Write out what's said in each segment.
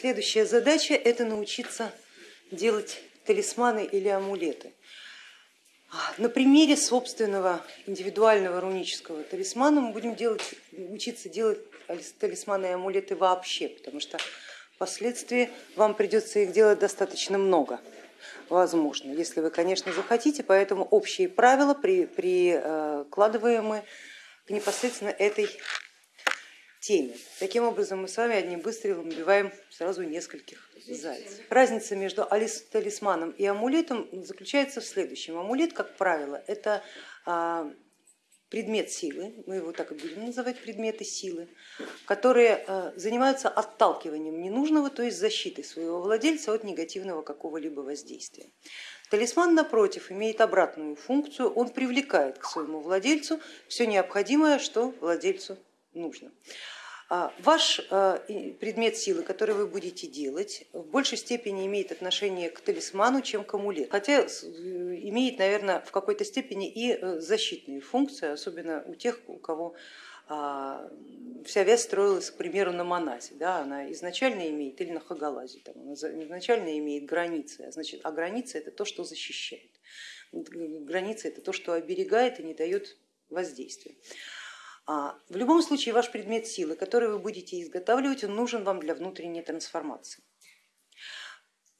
следующая задача это научиться делать талисманы или амулеты. На примере собственного индивидуального рунического талисмана мы будем делать, учиться делать талисманы и амулеты вообще, потому что впоследствии вам придется их делать достаточно много, возможно, если вы, конечно, захотите, поэтому общие правила прикладываемые к непосредственно этой теме. Таким образом мы с вами одним выстрелом убиваем сразу нескольких зайцев. Разница между талисманом и амулетом заключается в следующем. Амулет, как правило, это а, предмет силы, мы его так и будем называть, предметы силы, которые а, занимаются отталкиванием ненужного, то есть защитой своего владельца от негативного какого-либо воздействия. Талисман, напротив, имеет обратную функцию, он привлекает к своему владельцу все необходимое, что владельцу нужно. А, ваш а, предмет силы, который вы будете делать, в большей степени имеет отношение к талисману, чем к амулету, хотя имеет, наверное, в какой-то степени и э, защитные функции, особенно у тех, у кого а, вся вязь строилась, к примеру, на моназе, да, она изначально имеет, или на хагалазе, там, она изначально имеет границы, а, значит, а граница это то, что защищает, граница это то, что оберегает и не дает воздействия. А, в любом случае ваш предмет силы, который вы будете изготавливать, он нужен вам для внутренней трансформации.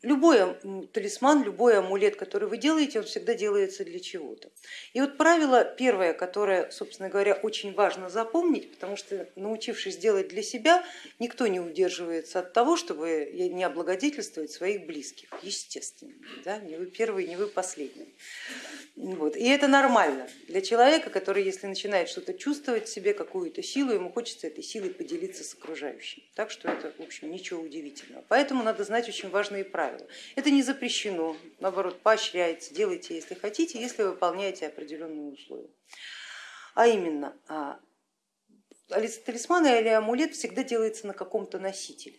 Любой талисман, любой амулет, который вы делаете, он всегда делается для чего-то. И вот правило первое, которое, собственно говоря, очень важно запомнить, потому что научившись делать для себя, никто не удерживается от того, чтобы не облагодетельствовать своих близких, естественно. Да? Не вы первый, не вы последний. Вот. И это нормально для человека, который, если начинает что-то чувствовать в себе, какую-то силу, ему хочется этой силой поделиться с окружающими. Так что это, в общем, ничего удивительного. Поэтому надо знать очень важные правила правила. Это не запрещено, наоборот, поощряется, делайте, если хотите, если выполняете определенные условия. А именно, а, талисман или амулет всегда делается на каком-то носителе.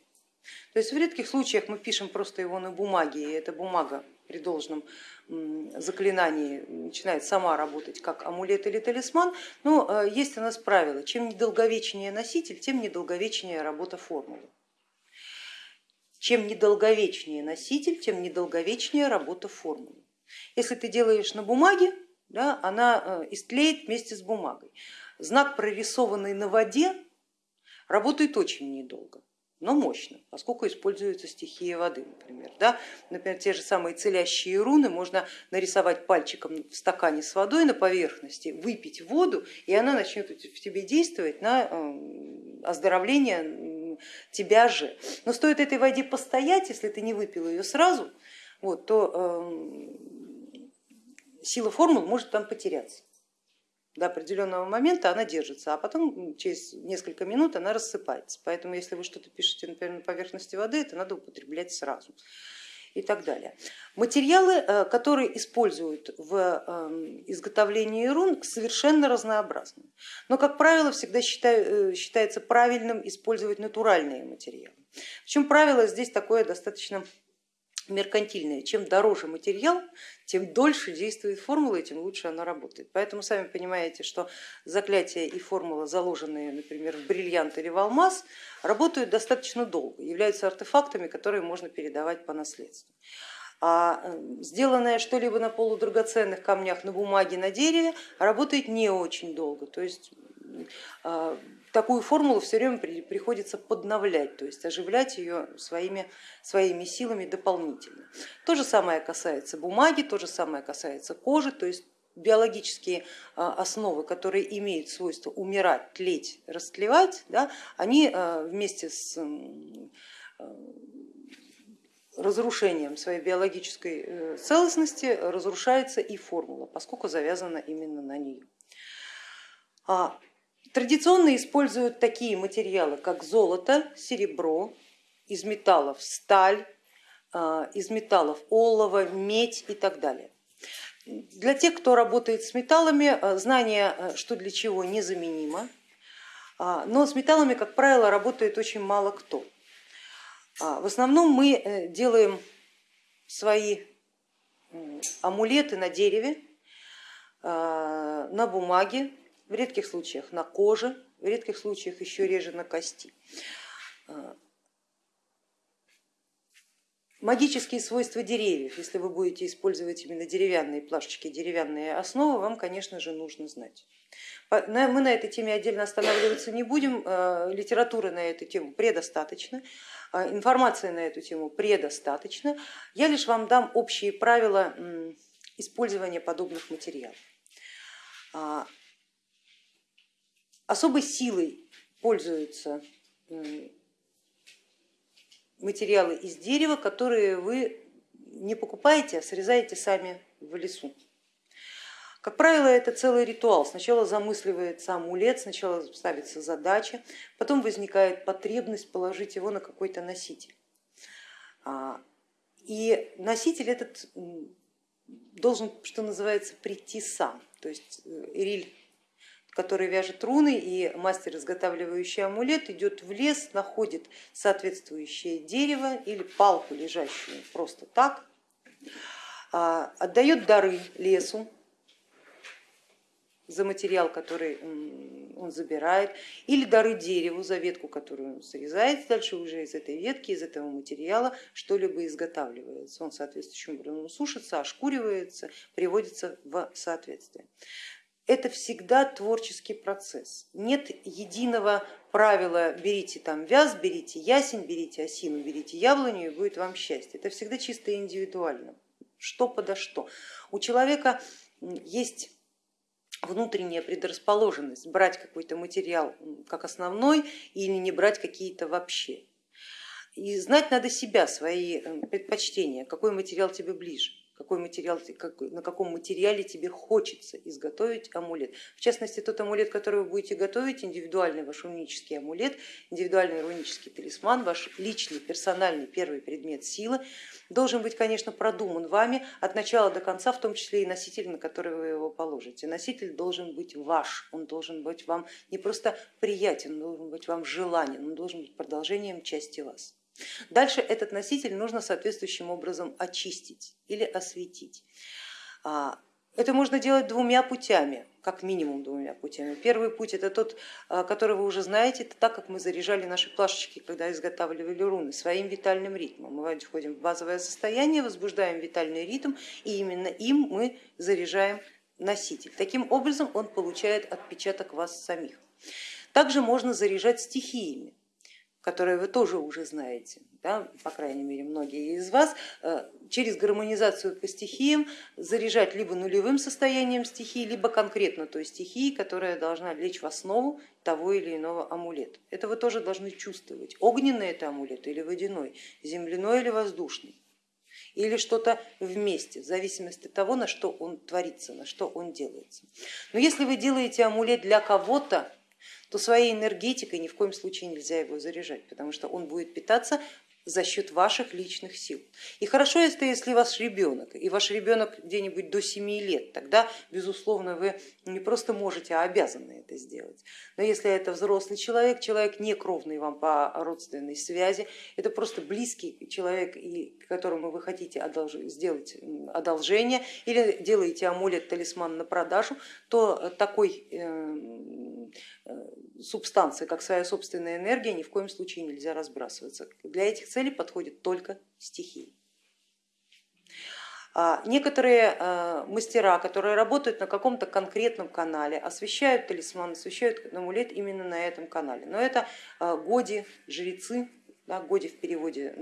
То есть в редких случаях мы пишем просто его на бумаге, и эта бумага при должном заклинании начинает сама работать как амулет или талисман, но а, есть у нас правило, чем недолговечнее носитель, тем недолговечнее работа формулы. Чем недолговечнее носитель, тем недолговечнее работа формулы. Если ты делаешь на бумаге, да, она э, истлеет вместе с бумагой. Знак, прорисованный на воде, работает очень недолго, но мощно, поскольку используется стихия воды, например. Да? Например, те же самые целящие руны можно нарисовать пальчиком в стакане с водой на поверхности, выпить воду, и она начнет в тебе действовать на э, оздоровление тебя же. Но стоит этой воде постоять, если ты не выпил ее сразу, вот, то э, сила формул может там потеряться. До определенного момента она держится, а потом через несколько минут она рассыпается. Поэтому если вы что-то пишете например, на поверхности воды, это надо употреблять сразу и так далее. Материалы, э, которые используют в эм, изготовлении рун, совершенно разнообразны. Но, как правило, всегда э, считается правильным использовать натуральные материалы. Причем правило здесь такое достаточно меркантильная. Чем дороже материал, тем дольше действует формула и тем лучше она работает. Поэтому сами понимаете, что заклятия и формула, заложенные, например, в бриллиант или в алмаз, работают достаточно долго, являются артефактами, которые можно передавать по наследству. А э, сделанное что-либо на полудрагоценных камнях, на бумаге, на дереве работает не очень долго. То есть а, такую формулу все время приходится подновлять, то есть оживлять ее своими, своими силами дополнительно. То же самое касается бумаги, то же самое касается кожи, то есть биологические а, основы, которые имеют свойство умирать, тлеть, растлевать, да, они а, вместе с разрушением своей биологической э, целостности разрушается и формула, поскольку завязана именно на нее. Традиционно используют такие материалы, как золото, серебро, из металлов сталь, а, из металлов олово, медь и так далее. Для тех, кто работает с металлами, а, знание, а, что для чего, незаменимо, но с металлами, как правило, работает очень мало кто. В основном мы э, делаем свои амулеты на дереве, на бумаге, в редких случаях на коже, в редких случаях еще реже на кости. магические свойства деревьев, если вы будете использовать именно деревянные плашечки, деревянные основы, вам, конечно же, нужно знать. Мы на этой теме отдельно останавливаться не будем, э, литературы на эту тему предостаточно, э, информации на эту тему предостаточно. Я лишь вам дам общие правила использования подобных материалов. Особой силой пользуются материалы из дерева, которые вы не покупаете, а срезаете сами в лесу. Как правило, это целый ритуал. Сначала замысливается амулет, сначала ставится задача, потом возникает потребность положить его на какой-то носитель. А, и носитель этот должен, что называется, прийти сам. То есть Ириль э, который вяжет руны, и мастер, изготавливающий амулет, идет в лес, находит соответствующее дерево или палку, лежащую просто так, а, отдает дары лесу за материал, который он забирает, или дары дереву за ветку, которую он срезает, дальше уже из этой ветки, из этого материала что-либо изготавливается. Он соответствующим образом сушится, ошкуривается, приводится в соответствие это всегда творческий процесс. Нет единого правила, берите там вяз, берите ясень, берите осину, берите яблоню и будет вам счастье. Это всегда чисто индивидуально, что подо что. У человека есть внутренняя предрасположенность брать какой-то материал как основной или не брать какие-то вообще. И знать надо себя, свои э, предпочтения, какой материал тебе ближе какой материал, на каком материале тебе хочется изготовить амулет. В частности, тот амулет, который вы будете готовить, индивидуальный ваш рунический амулет, индивидуальный рунический талисман, ваш личный персональный первый предмет силы, должен быть, конечно, продуман вами от начала до конца, в том числе и носитель, на который вы его положите. Носитель должен быть ваш, он должен быть вам не просто приятен, он должен быть вам желанен, он должен быть продолжением части вас. Дальше этот носитель нужно соответствующим образом очистить или осветить. А, это можно делать двумя путями, как минимум двумя путями. Первый путь это тот, а, который вы уже знаете, это так, как мы заряжали наши плашечки, когда изготавливали руны, своим витальным ритмом. Мы входим в базовое состояние, возбуждаем витальный ритм и именно им мы заряжаем носитель. Таким образом он получает отпечаток вас самих. Также можно заряжать стихиями которые вы тоже уже знаете, да, по крайней мере многие из вас, э, через гармонизацию по стихиям заряжать либо нулевым состоянием стихии, либо конкретно той стихии, которая должна лечь в основу того или иного амулета. Это вы тоже должны чувствовать, огненный это амулет или водяной, земляной или воздушный или что-то вместе, в зависимости от того, на что он творится, на что он делается. Но если вы делаете амулет для кого-то, то своей энергетикой ни в коем случае нельзя его заряжать, потому что он будет питаться за счет ваших личных сил. И хорошо, если, если ваш ребенок, и ваш ребенок где-нибудь до 7 лет, тогда, безусловно, вы не просто можете, а обязаны это сделать. Но если это взрослый человек, человек не кровный вам по родственной связи, это просто близкий человек, которому вы хотите сделать одолжение или делаете амулет, талисман на продажу, то такой субстанции, как своя собственная энергия, ни в коем случае нельзя разбрасываться. Для этих целей подходят только стихии. А, некоторые а, мастера, которые работают на каком-то конкретном канале, освещают талисман, освещают амулет именно на этом канале. Но это а, годи, жрецы, да, годи в переводе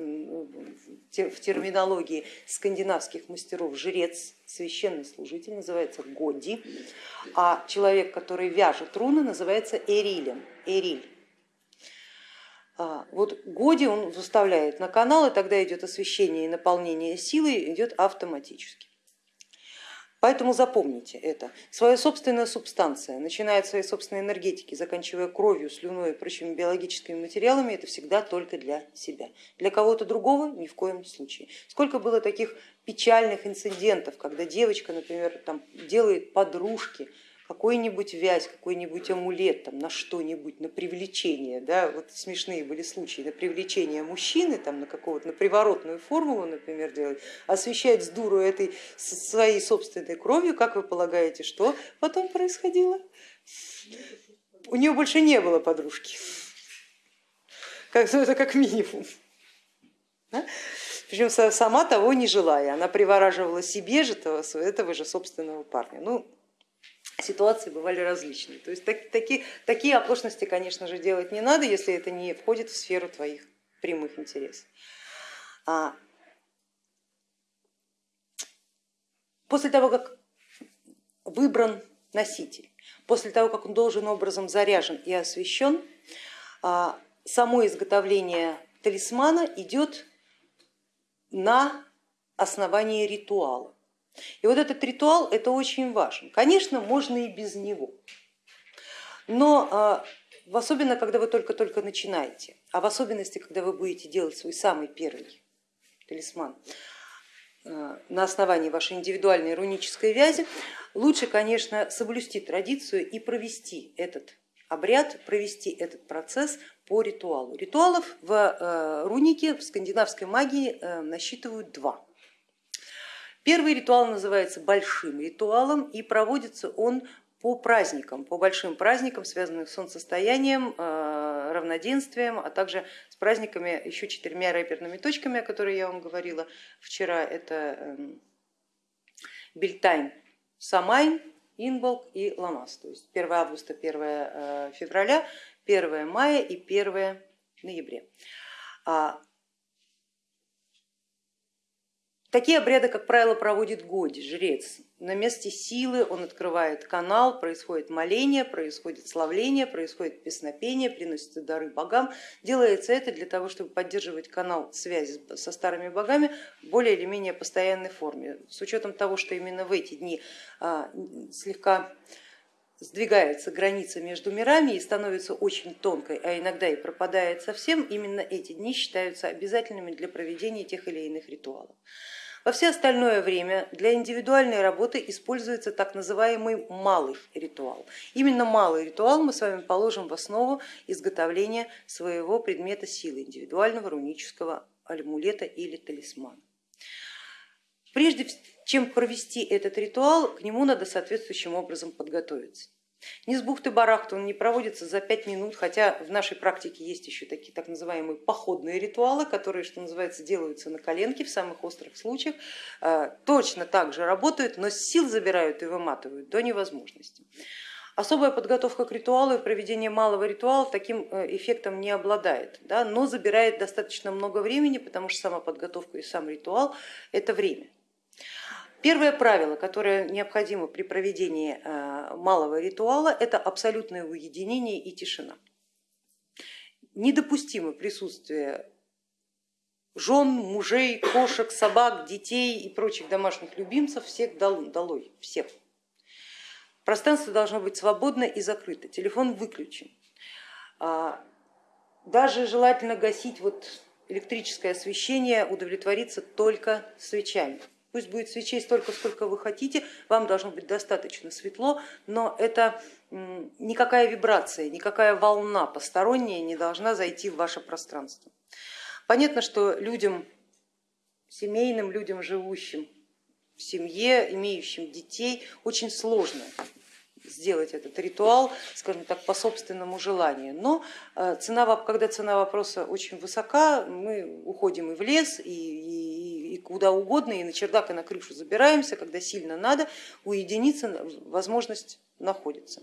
в терминологии скандинавских мастеров жрец, священный служитель называется годи, а человек, который вяжет руны, называется эрилем, эриль. А, вот Годи он выставляет на канал, и тогда идет освещение и наполнение силой идет автоматически. Поэтому запомните это. Своя собственная субстанция, начиная от своей собственной энергетики, заканчивая кровью, слюной и прочими биологическими материалами, это всегда только для себя. Для кого-то другого ни в коем случае. Сколько было таких печальных инцидентов, когда девочка, например, там, делает подружки, какой-нибудь вязь, какой-нибудь амулет там, на что-нибудь, на привлечение, да, вот смешные были случаи, на привлечение мужчины, там, на какого-то, на приворотную формулу, например, делать, освещать с дуру этой своей собственной кровью, как вы полагаете, что потом происходило? У нее больше не было подружки, как, ну, это как минимум. Да? причем сама того не желая, она привораживала себе же этого, этого же собственного парня. Ну, ситуации бывали различные. То есть так, такие, такие оплошности, конечно же, делать не надо, если это не входит в сферу твоих прямых интересов. А после того, как выбран носитель, после того, как он должен образом заряжен и освещен, а, само изготовление талисмана идет на основании ритуала. И вот этот ритуал это очень важен. Конечно, можно и без него, но а, особенно когда вы только-только начинаете, а в особенности, когда вы будете делать свой самый первый талисман а, на основании вашей индивидуальной рунической вязи, лучше, конечно, соблюсти традицию и провести этот обряд, провести этот процесс по ритуалу. Ритуалов в э, рунике, в скандинавской магии насчитывают два. Первый ритуал называется большим ритуалом и проводится он по праздникам, по большим праздникам, связанным с солнцестоянием, э, равноденствием, а также с праздниками еще четырьмя рэперными точками, о которых я вам говорила вчера. Это эм, Бельтайн, Самайн, Инболк и Ламас. То есть 1 августа, 1 э, февраля, 1 мая и 1 ноября. А Такие обряды, как правило, проводит Годи, жрец. На месте силы он открывает канал, происходит моление, происходит славление, происходит песнопение, приносятся дары богам. Делается это для того, чтобы поддерживать канал связи со старыми богами в более или менее постоянной форме. С учетом того, что именно в эти дни а, слегка сдвигается граница между мирами и становится очень тонкой, а иногда и пропадает совсем, именно эти дни считаются обязательными для проведения тех или иных ритуалов. Во все остальное время для индивидуальной работы используется так называемый малый ритуал. Именно малый ритуал мы с вами положим в основу изготовления своего предмета силы, индивидуального рунического амулета или талисмана. Прежде чем провести этот ритуал, к нему надо соответствующим образом подготовиться. Не с бухты-барахты он не проводится за пять минут, хотя в нашей практике есть еще такие так называемые походные ритуалы, которые, что называется, делаются на коленке в самых острых случаях, э, точно так же работают, но сил забирают и выматывают до невозможности. Особая подготовка к ритуалу и проведение малого ритуала таким э, эффектом не обладает, да, но забирает достаточно много времени, потому что сама подготовка и сам ритуал это время. Первое правило, которое необходимо при проведении э, малого ритуала, это абсолютное уединение и тишина. Недопустимо присутствие жен, мужей, кошек, собак, детей и прочих домашних любимцев, всех долой, всех. Пространство должно быть свободно и закрыто, телефон выключен. А, даже желательно гасить вот электрическое освещение, удовлетвориться только свечами. Пусть будет свечей столько, сколько вы хотите, вам должно быть достаточно светло, но это никакая вибрация, никакая волна посторонняя не должна зайти в ваше пространство. Понятно, что людям, семейным людям, живущим в семье, имеющим детей, очень сложно сделать этот ритуал, скажем так, по собственному желанию. Но э, цена, когда цена вопроса очень высока, мы уходим и в лес, и, и, и куда угодно, и на чердак, и на крышу забираемся, когда сильно надо, уединиться возможность находится.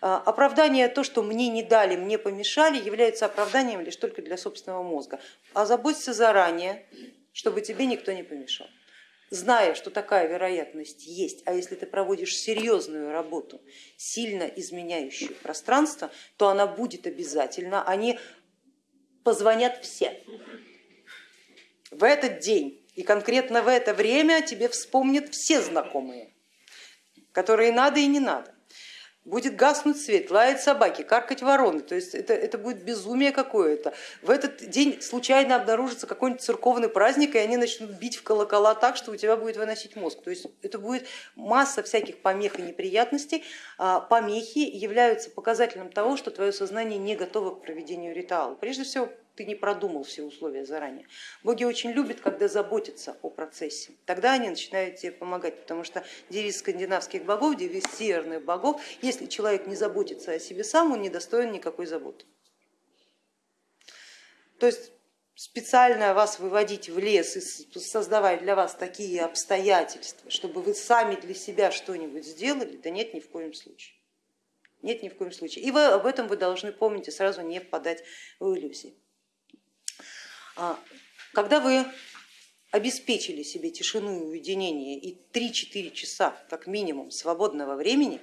Э, оправдание, то, что мне не дали, мне помешали, является оправданием лишь только для собственного мозга. А заботься заранее, чтобы тебе никто не помешал зная, что такая вероятность есть, а если ты проводишь серьезную работу, сильно изменяющую пространство, то она будет обязательно, они позвонят все. В этот день и конкретно в это время тебе вспомнят все знакомые, которые надо и не надо будет гаснуть свет, лаять собаки, каркать вороны, то есть это, это будет безумие какое-то. В этот день случайно обнаружится какой-нибудь церковный праздник, и они начнут бить в колокола так, что у тебя будет выносить мозг. То есть это будет масса всяких помех и неприятностей. А помехи являются показателем того, что твое сознание не готово к проведению ритуала. Прежде всего ты не продумал все условия заранее. Боги очень любят, когда заботятся о процессе, тогда они начинают тебе помогать, потому что девиз скандинавских богов, девиз северных богов, если человек не заботится о себе сам, он не достоин никакой заботы. То есть специально вас выводить в лес и создавать для вас такие обстоятельства, чтобы вы сами для себя что-нибудь сделали, да нет, ни в коем случае. Нет, ни в коем случае. И вы, об этом вы должны помнить и сразу не впадать в иллюзии. А, когда вы обеспечили себе тишину и уединение и 3-4 часа как минимум свободного времени,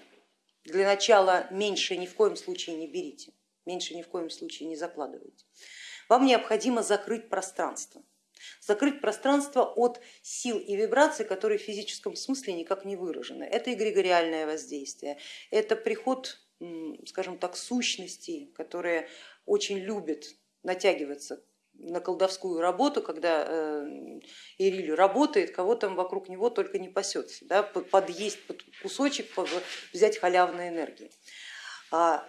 для начала меньше ни в коем случае не берите, меньше ни в коем случае не закладывайте. Вам необходимо закрыть пространство. Закрыть пространство от сил и вибраций, которые в физическом смысле никак не выражены. Это эгрегориальное воздействие, это приход, скажем так, сущностей, которые очень любят натягиваться на колдовскую работу, когда э, Ириль работает, кого там вокруг него только не пасется, да, подъесть под кусочек, взять халявной энергии. А,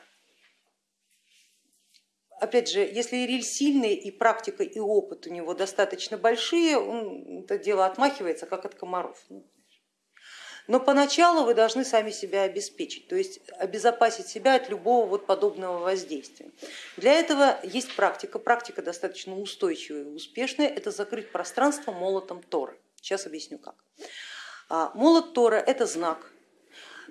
опять же, если Ириль сильный и практика и опыт у него достаточно большие, он это дело отмахивается как от комаров. Но поначалу вы должны сами себя обеспечить, то есть обезопасить себя от любого вот подобного воздействия. Для этого есть практика, практика достаточно устойчивая и успешная, это закрыть пространство молотом Тора. Сейчас объясню как. А, молот Тора это знак,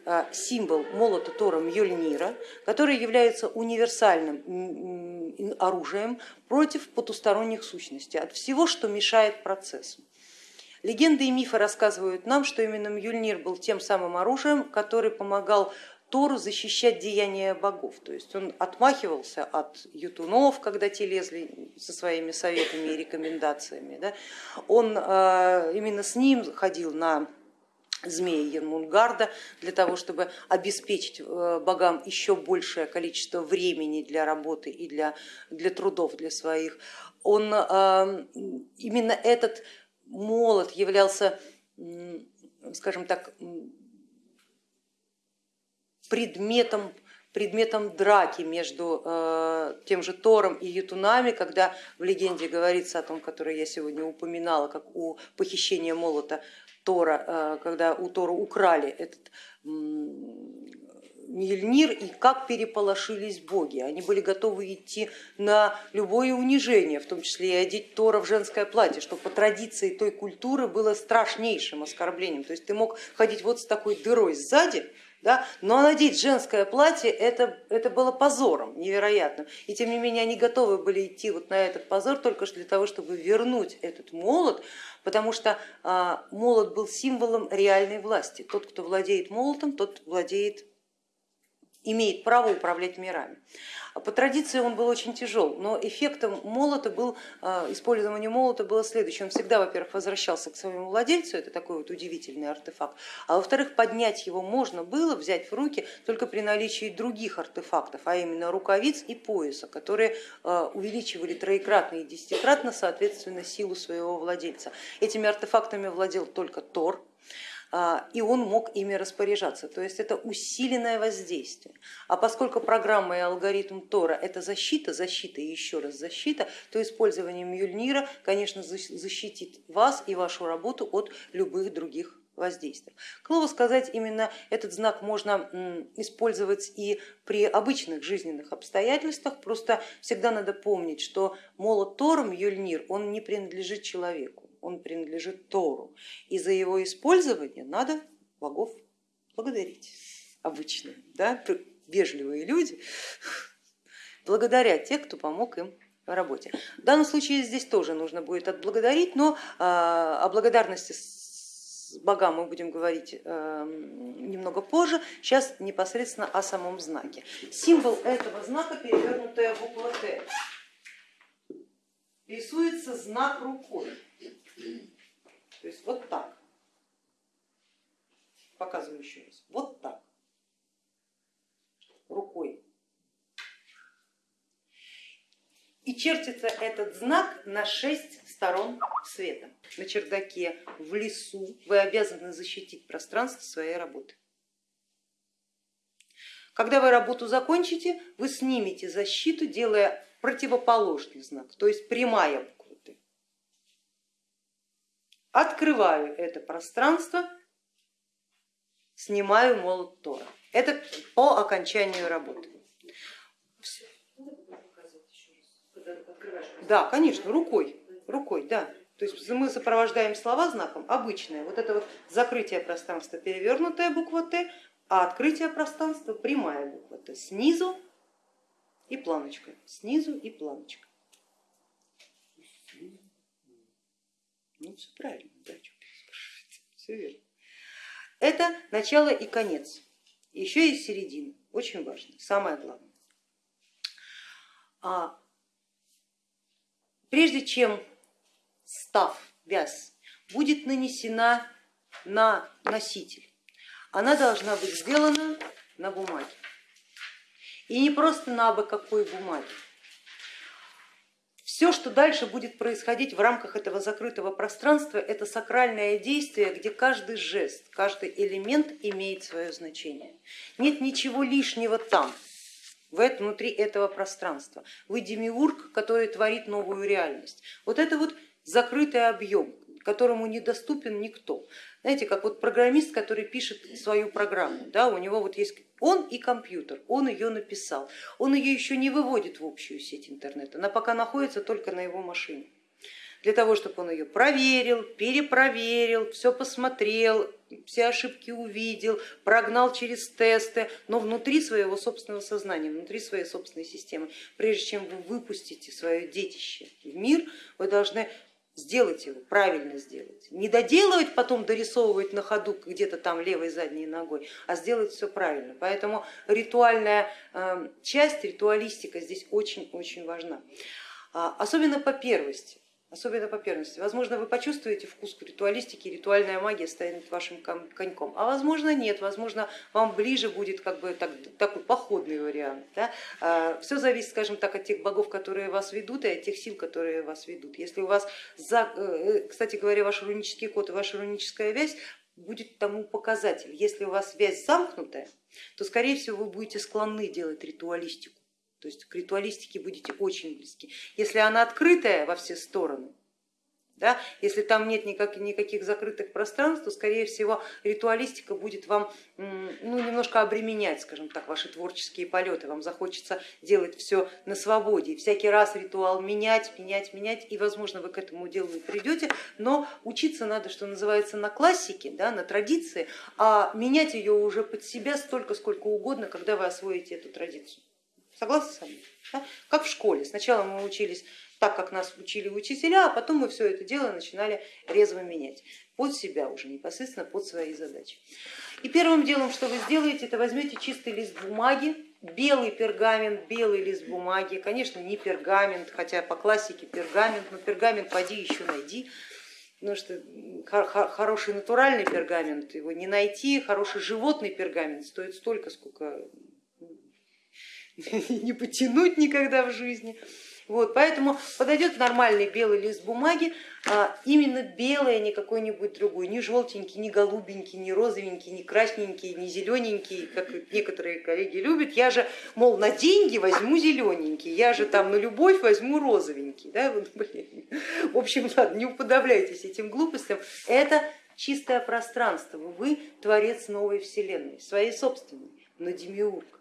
а, символ молота Тора Мьёльнира, который является универсальным оружием против потусторонних сущностей, от всего, что мешает процессу. Легенды и мифы рассказывают нам, что именно Мьюльнир был тем самым оружием, который помогал Тору защищать деяния богов. То есть он отмахивался от ютунов, когда те лезли со своими советами и рекомендациями. Да? Он э, именно с ним ходил на змеи Ермунгарда для того, чтобы обеспечить э, богам еще большее количество времени для работы и для, для трудов для своих. Он э, именно этот молот являлся, скажем так, предметом предметом драки между э, тем же Тором и Ютунами, когда в легенде говорится о том, которое я сегодня упоминала, как у похищения молота Тора, э, когда у Тора украли этот Мильнир и как переполошились боги. Они были готовы идти на любое унижение, в том числе и одеть Тора в женское платье, что по традиции той культуры было страшнейшим оскорблением. То есть ты мог ходить вот с такой дырой сзади, да, но надеть женское платье это, это было позором невероятным. И тем не менее они готовы были идти вот на этот позор только для того, чтобы вернуть этот молот, потому что а, молот был символом реальной власти. Тот, кто владеет молотом, тот владеет имеет право управлять мирами. По традиции он был очень тяжел, но эффектом молота был, а, использование молота было следующее. Он всегда, во-первых, возвращался к своему владельцу, это такой вот удивительный артефакт, а во-вторых, поднять его можно было, взять в руки только при наличии других артефактов, а именно рукавиц и пояса, которые а, увеличивали троекратно и десятикратно, соответственно, силу своего владельца. Этими артефактами владел только Тор, и он мог ими распоряжаться. То есть это усиленное воздействие. А поскольку программа и алгоритм Тора это защита, защита и еще раз защита, то использование Мюльнира, конечно, защитит вас и вашу работу от любых других воздействия. К слову сказать, именно этот знак можно использовать и при обычных жизненных обстоятельствах, просто всегда надо помнить, что молот Тором Юльнир, он не принадлежит человеку он принадлежит Тору. И за его использование надо богов благодарить обычно, да, вежливые люди благодарят тех, кто помог им в работе. В данном случае здесь тоже нужно будет отблагодарить, но а, о благодарности богам мы будем говорить эм, немного позже, сейчас непосредственно о самом знаке. Символ этого знака перевернутая буква Т. Рисуется знак рукой. То есть вот так. Показываю еще раз. Вот так. Рукой. И чертится этот знак на шесть сторон света. На чердаке, в лесу вы обязаны защитить пространство своей работы. Когда вы работу закончите, вы снимете защиту, делая противоположный знак, то есть прямая открываю это пространство, снимаю молот Тора. Это по окончанию работы. Да, конечно, рукой, рукой, да. То есть мы сопровождаем слова знаком обычное. Вот это вот закрытие пространства перевернутая буква Т, а открытие пространства прямая буква Т. Снизу и планочка, снизу и планочка. Ну все правильно, да, все верно. Это начало и конец, еще и середина, очень важно, самое главное. А прежде чем став, вяз, будет нанесена на носитель, она должна быть сделана на бумаге. И не просто на абы какой бумаге. Все, что дальше будет происходить в рамках этого закрытого пространства, это сакральное действие, где каждый жест, каждый элемент имеет свое значение. Нет ничего лишнего там, внутри этого пространства. Вы демиург, который творит новую реальность. Вот это вот закрытый объем, которому недоступен никто. Знаете, как вот программист, который пишет свою программу, да, у него вот есть он и компьютер, он ее написал, он ее еще не выводит в общую сеть интернета, она пока находится только на его машине. Для того, чтобы он ее проверил, перепроверил, все посмотрел, все ошибки увидел, прогнал через тесты, но внутри своего собственного сознания, внутри своей собственной системы. Прежде чем вы выпустите свое детище в мир, вы должны сделать его, правильно сделать. Не доделывать, потом дорисовывать на ходу где-то там левой задней ногой, а сделать все правильно. Поэтому ритуальная эм, часть, ритуалистика здесь очень-очень важна. А, особенно по первости особенно по первенности. Возможно, вы почувствуете вкус ритуалистики, ритуальная магия станет вашим коньком, а возможно нет, возможно, вам ближе будет как бы так, такой походный вариант. Да? А, Все зависит, скажем так, от тех богов, которые вас ведут, и от тех сил, которые вас ведут. Если у вас, за, э, кстати говоря, ваш рунический код и ваша руническая вязь будет тому показатель. Если у вас связь замкнутая, то скорее всего вы будете склонны делать ритуалистику то есть к ритуалистике будете очень близки. Если она открытая во все стороны, да, если там нет никак, никаких закрытых пространств, то скорее всего ритуалистика будет вам ну, немножко обременять, скажем так, ваши творческие полеты, вам захочется делать все на свободе, и всякий раз ритуал менять, менять, менять, и возможно вы к этому делу и придете, но учиться надо, что называется, на классике, да, на традиции, а менять ее уже под себя столько, сколько угодно, когда вы освоите эту традицию. Согласны со мной? Да? Как в школе. Сначала мы учились так, как нас учили учителя, а потом мы все это дело начинали резво менять под себя уже непосредственно под свои задачи. И первым делом, что вы сделаете, это возьмете чистый лист бумаги, белый пергамент, белый лист бумаги, конечно, не пергамент, хотя по классике пергамент, но пергамент поди еще найди, потому что хороший натуральный пергамент его не найти, хороший животный пергамент стоит столько, сколько не потянуть никогда в жизни. Вот, поэтому подойдет нормальный белый лист бумаги, а именно белый, а не какой-нибудь другой, не желтенький, не голубенький, не розовенький, не красненький, не зелененький, как некоторые коллеги любят. Я же, мол, на деньги возьму зелененький, я же там на любовь возьму розовенький. Да? В общем, ладно, не уподобляйтесь этим глупостям. Это чистое пространство, вы творец новой вселенной, своей собственной, но демиург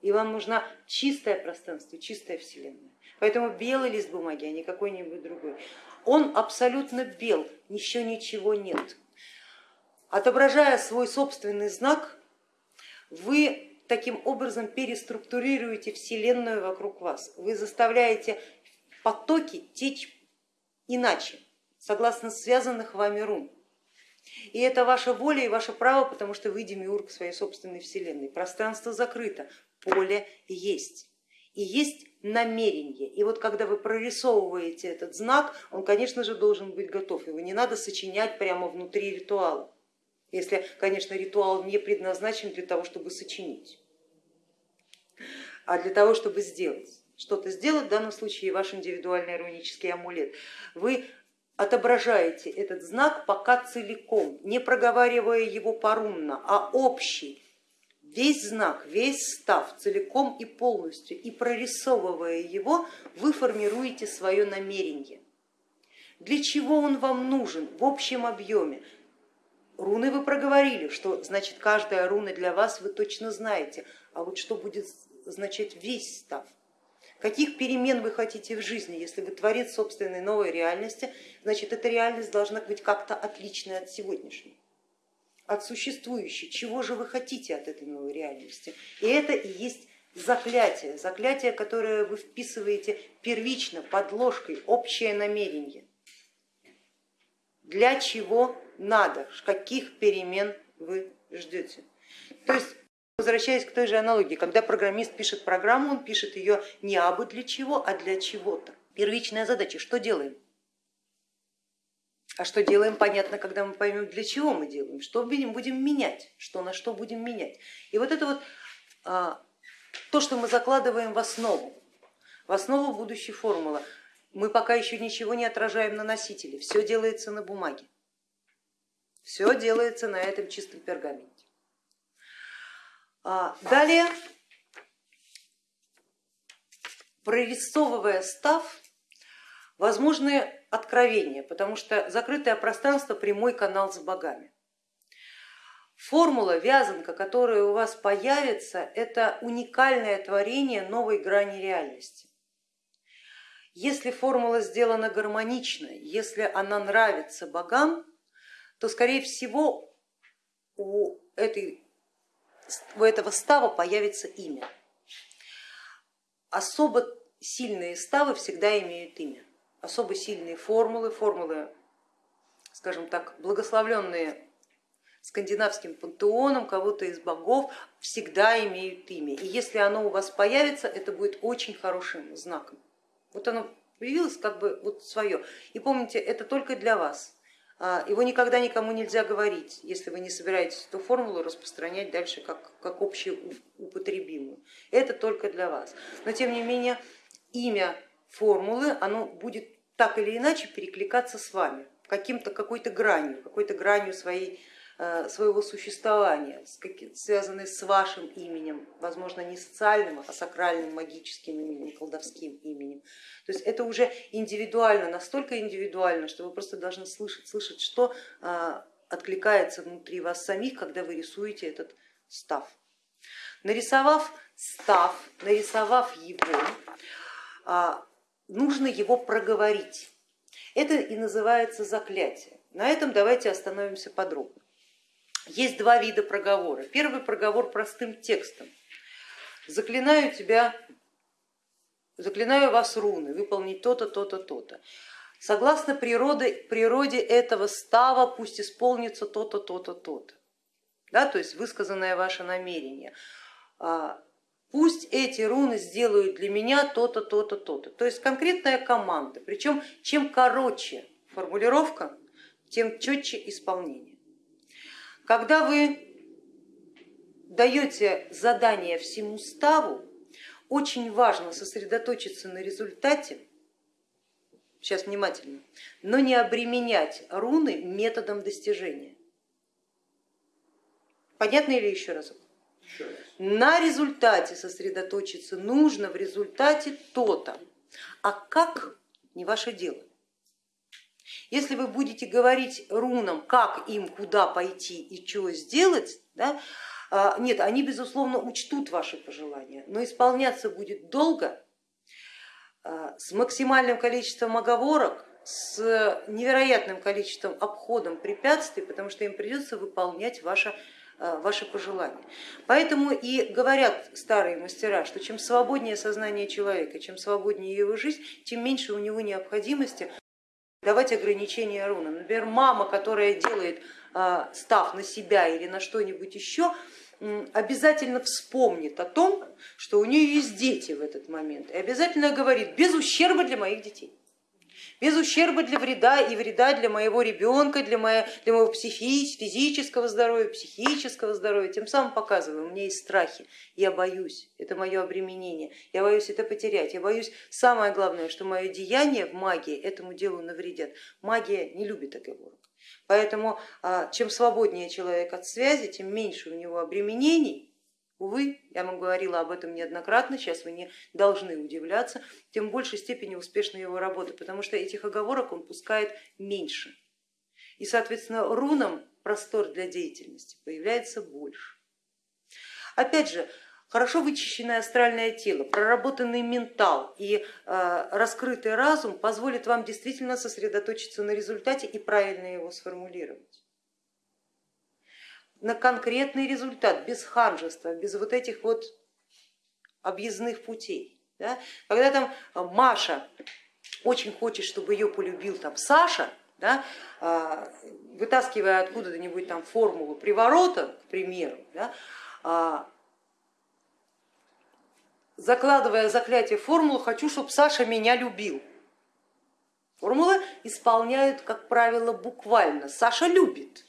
и вам нужна чистое пространство, чистая вселенная. Поэтому белый лист бумаги, а не какой-нибудь другой. Он абсолютно бел, еще ничего нет. Отображая свой собственный знак, вы таким образом переструктурируете вселенную вокруг вас. Вы заставляете потоки течь иначе, согласно связанных вами рун. И это ваша воля и ваше право, потому что вы демиург своей собственной вселенной. Пространство закрыто, поле есть. И есть намерение. И вот когда вы прорисовываете этот знак, он, конечно же, должен быть готов. Его не надо сочинять прямо внутри ритуала, если, конечно, ритуал не предназначен для того, чтобы сочинить, а для того, чтобы сделать. Что-то сделать, в данном случае ваш индивидуальный рунический амулет. Вы отображаете этот знак пока целиком, не проговаривая его порунно, а общий, весь знак, весь став целиком и полностью и прорисовывая его, вы формируете свое намерение. Для чего он вам нужен в общем объеме? Руны вы проговорили, что значит каждая руна для вас вы точно знаете, а вот что будет значить весь став? Каких перемен вы хотите в жизни? Если вы творец собственной новой реальности, значит эта реальность должна быть как-то отличной от сегодняшней, от существующей. Чего же вы хотите от этой новой реальности? И это и есть заклятие, заклятие, которое вы вписываете первично, под ложкой, общее намерение. Для чего надо, каких перемен вы ждете. То есть Возвращаясь к той же аналогии, когда программист пишет программу, он пишет ее не абы для чего, а для чего-то. Первичная задача, что делаем? А что делаем, понятно, когда мы поймем, для чего мы делаем, что будем менять, что на что будем менять. И вот это вот а, то, что мы закладываем в основу, в основу будущей формулы. Мы пока еще ничего не отражаем на носителе, все делается на бумаге, все делается на этом чистом пергаменте. А, далее, прорисовывая став, возможны откровения, потому что закрытое пространство прямой канал с богами. Формула, вязанка, которая у вас появится, это уникальное творение новой грани реальности. Если формула сделана гармонично, если она нравится богам, то скорее всего у этой у этого става появится имя. Особо сильные ставы всегда имеют имя, особо сильные формулы, формулы, скажем так, благословленные скандинавским пантеоном кого-то из богов всегда имеют имя. И если оно у вас появится, это будет очень хорошим знаком. Вот оно появилось как бы вот свое. И помните, это только для вас. А, его никогда никому нельзя говорить, если вы не собираетесь эту формулу распространять дальше как, как общеупотребимую. Это только для вас. Но тем не менее имя формулы оно будет так или иначе перекликаться с вами, каким-то какой-то гранью, какой-то гранью своей Э, своего существования, связанные с вашим именем, возможно, не социальным, а сакральным, магическим именем, колдовским именем. То есть это уже индивидуально, настолько индивидуально, что вы просто должны слышать, слышать, что э, откликается внутри вас самих, когда вы рисуете этот став. Нарисовав став, нарисовав его, э, нужно его проговорить. Это и называется заклятие. На этом давайте остановимся подробно. Есть два вида проговора. Первый проговор простым текстом. Заклинаю тебя, заклинаю вас руны, выполнить то-то, то-то, то-то. Согласно природе, природе этого става пусть исполнится то-то, то-то, то-то. Да, то есть высказанное ваше намерение. Пусть эти руны сделают для меня то-то, то-то, то-то. То есть конкретная команда. Причем чем короче формулировка, тем четче исполнение. Когда вы даете задание всему ставу, очень важно сосредоточиться на результате, сейчас внимательно, но не обременять руны методом достижения. Понятно или еще разок? На результате сосредоточиться нужно в результате то-то, а как не ваше дело. Если вы будете говорить рунам, как им куда пойти и что сделать, да, а, нет, они безусловно учтут ваши пожелания, но исполняться будет долго, а, с максимальным количеством оговорок, с невероятным количеством обходом препятствий, потому что им придется выполнять ваше ваши пожелания. Поэтому и говорят старые мастера, что чем свободнее сознание человека, чем свободнее его жизнь, тем меньше у него необходимости давать ограничения рунам. Например, мама, которая делает а, став на себя или на что-нибудь еще, обязательно вспомнит о том, что у нее есть дети в этот момент и обязательно говорит без ущерба для моих детей без ущерба для вреда и вреда для моего ребенка, для, моего, для моего физического здоровья, психического здоровья. Тем самым показываю, у меня есть страхи, я боюсь, это мое обременение, я боюсь это потерять, я боюсь, самое главное, что мое деяние в магии этому делу навредят. Магия не любит оговорок. Поэтому а, чем свободнее человек от связи, тем меньше у него обременений, Увы, я вам говорила об этом неоднократно, сейчас вы не должны удивляться, тем в большей степени успешна его работа, потому что этих оговорок он пускает меньше. И, соответственно, рунам простор для деятельности появляется больше. Опять же, хорошо вычищенное астральное тело, проработанный ментал и э, раскрытый разум позволит вам действительно сосредоточиться на результате и правильно его сформулировать. На конкретный результат, без ханжества, без вот этих вот объездных путей. Да? Когда там Маша очень хочет, чтобы ее полюбил там Саша, да, а, вытаскивая откуда-нибудь там формулу приворота, к примеру, да, а, закладывая заклятие формулу, хочу, чтобы Саша меня любил. Формулы исполняют, как правило, буквально. Саша любит.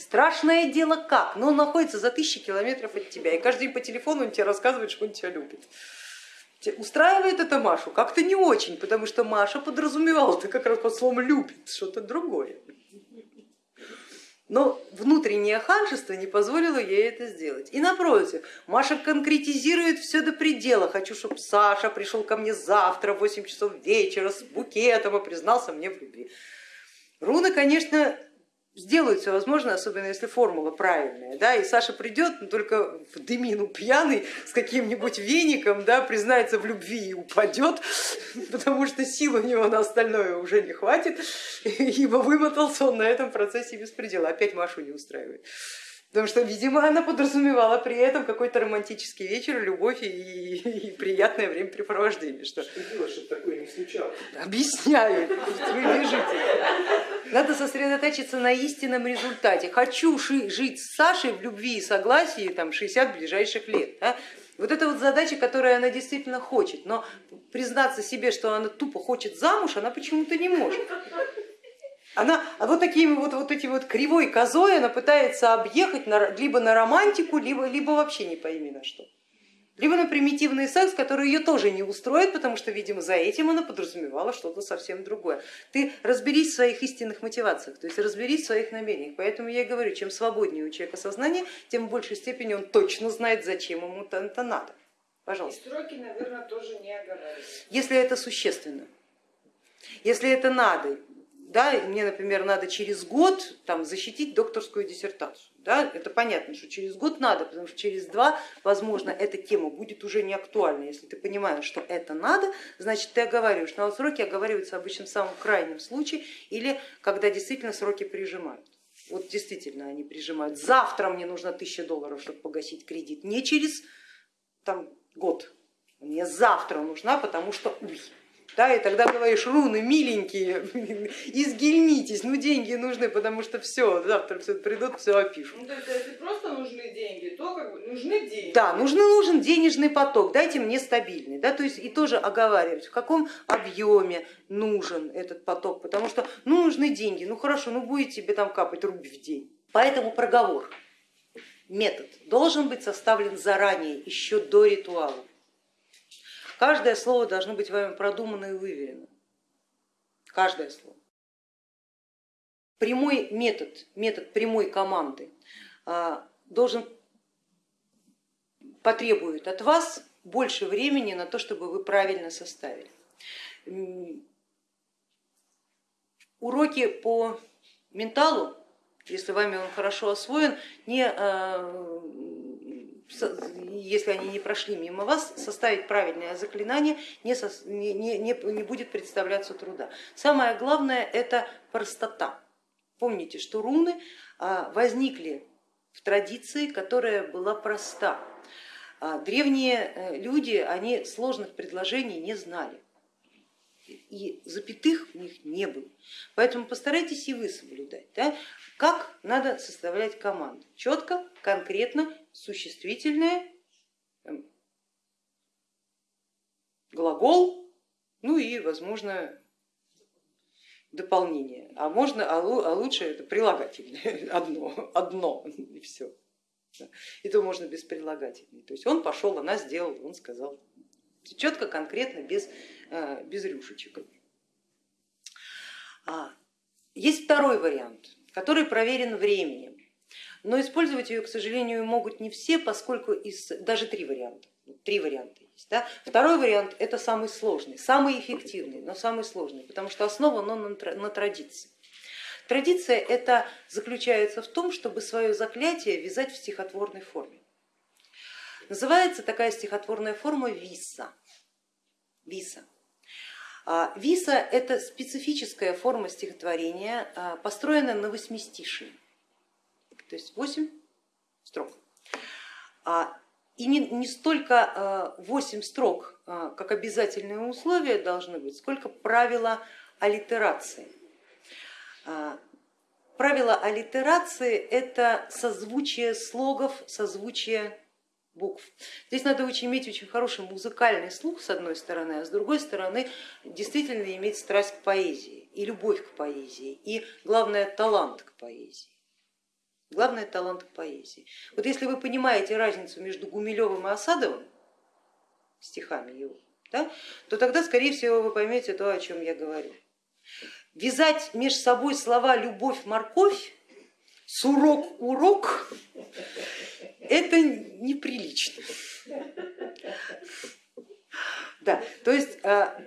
Страшное дело как, но он находится за тысячи километров от тебя, и каждый день по телефону он тебе рассказывает, что он тебя любит. Устраивает это Машу? Как-то не очень, потому что Маша подразумевала это как раз под словом любит, что-то другое. Но внутреннее ханжество не позволило ей это сделать. И напротив, Маша конкретизирует все до предела. Хочу, чтобы Саша пришел ко мне завтра в 8 часов вечера с букетом и признался мне в любви. Руна, конечно, сделают все возможное, особенно если формула правильная, да, и Саша придет, но только в дымину пьяный с каким-нибудь веником, да, признается в любви и упадет, потому что сил у него на остальное уже не хватит, ибо вымотался он на этом процессе без предела, опять Машу не устраивает. Потому что, видимо, она подразумевала при этом какой-то романтический вечер, любовь и, и приятное времяпрепровождение. Что, что делать, чтобы такое не случалось? Объясняю, вы бежите. Надо сосредоточиться на истинном результате. Хочу жить с Сашей в любви и согласии там, 60 ближайших лет. Да? Вот это вот задача, которую она действительно хочет, но признаться себе, что она тупо хочет замуж, она почему-то не может. Она а вот такими вот, вот эти вот кривой козой она пытается объехать на, либо на романтику, либо, либо вообще не пойми на что. Либо на примитивный секс, который ее тоже не устроит, потому что, видимо, за этим она подразумевала что-то совсем другое. Ты разберись в своих истинных мотивациях, то есть разберись в своих намерениях. Поэтому я и говорю, чем свободнее у человека сознание, тем в большей степени он точно знает, зачем ему это надо. Пожалуйста. И сроки, наверное, тоже не оговаривают. Если это существенно. Если это надо, да, мне, например, надо через год там, защитить докторскую диссертацию. Да, это понятно, что через год надо, потому что через два, возможно, эта тема будет уже не актуальна. Если ты понимаешь, что это надо, значит ты оговариваешь. Но сроки оговариваются обычно в самом крайнем случае или когда действительно сроки прижимают. Вот действительно они прижимают. Завтра мне нужно тысяча долларов, чтобы погасить кредит, не через там, год. Мне завтра нужна, потому что уй, да, и тогда говоришь, руны миленькие, изгильнитесь, ну деньги нужны, потому что все, завтра все придут, все опишут. Ну, то есть, если просто нужны деньги, то как бы нужны деньги. Да, нужен, нужен денежный поток, дайте мне стабильный, да, то есть и тоже оговаривать, в каком объеме нужен этот поток, потому что ну, нужны деньги, ну хорошо, ну будет тебе там капать рубль в день. Поэтому проговор, метод должен быть составлен заранее, еще до ритуала. Каждое слово должно быть вами продумано и выверено. Каждое слово. Прямой метод, метод прямой команды а, должен потребует от вас больше времени на то, чтобы вы правильно составили. Уроки по менталу, если вами он хорошо освоен, не а, если они не прошли мимо вас, составить правильное заклинание не, не, не, не будет представляться труда. Самое главное это простота. Помните, что руны а, возникли в традиции, которая была проста. А, древние э, люди, они сложных предложений не знали и запятых у них не было. Поэтому постарайтесь и вы соблюдать. Да? Как надо составлять команду? Четко, конкретно, существительное, глагол, ну и, возможно, дополнение. А можно, а, а лучше это прилагательное одно, одно и все. И то можно без прилагательной. То есть он пошел, она сделала, он сказал. Четко, конкретно, без, э, без рюшечек. А, есть второй вариант, который проверен временем, но использовать ее, к сожалению, могут не все, поскольку из, даже три варианта. Три варианта есть. Да? Второй вариант это самый сложный, самый эффективный, но самый сложный, потому что основан он на, традиции. Традиция это заключается в том, чтобы свое заклятие вязать в стихотворной форме. называется такая стихотворная форма виса. виса. А, виса это специфическая форма стихотворения, а, построенная на восьмистишии, то есть восемь строк. А, и не, не столько 8 строк, как обязательные условия должны быть, сколько правила аллитерации. Правило аллитерации это созвучие слогов, созвучие букв. Здесь надо очень иметь очень хороший музыкальный слух с одной стороны, а с другой стороны действительно иметь страсть к поэзии и любовь к поэзии и главное талант к поэзии. Главное талант к поэзии. Вот если вы понимаете разницу между Гумилевым и Осадовым, стихами его, да, то тогда скорее всего вы поймете то, о чем я говорю. Вязать между собой слова любовь, морковь, сурок, урок это неприлично. Да, то есть а,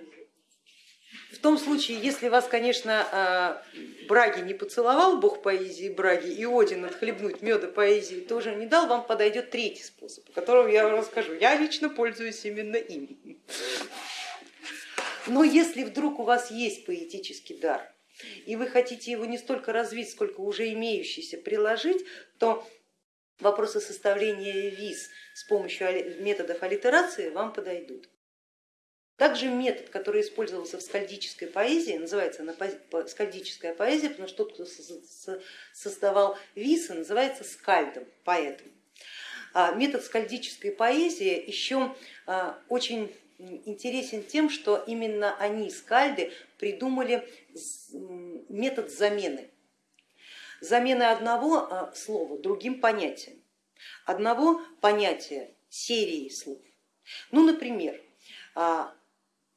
том случае, если вас, конечно, а, Браги не поцеловал, бог поэзии Браги, и Один отхлебнуть меда поэзии тоже не дал, вам подойдет третий способ, о котором я вам расскажу. Я лично пользуюсь именно им. Но если вдруг у вас есть поэтический дар, и вы хотите его не столько развить, сколько уже имеющийся приложить, то вопросы составления виз с помощью методов аллитерации вам подойдут. Также метод, который использовался в скальдической поэзии, называется скальдическая поэзия, потому что тот, кто создавал висы, называется скальдом, поэтом. А метод скальдической поэзии еще а, очень интересен тем, что именно они, скальды, придумали метод замены замены одного а, слова другим понятием, одного понятия серии слов. Ну, например,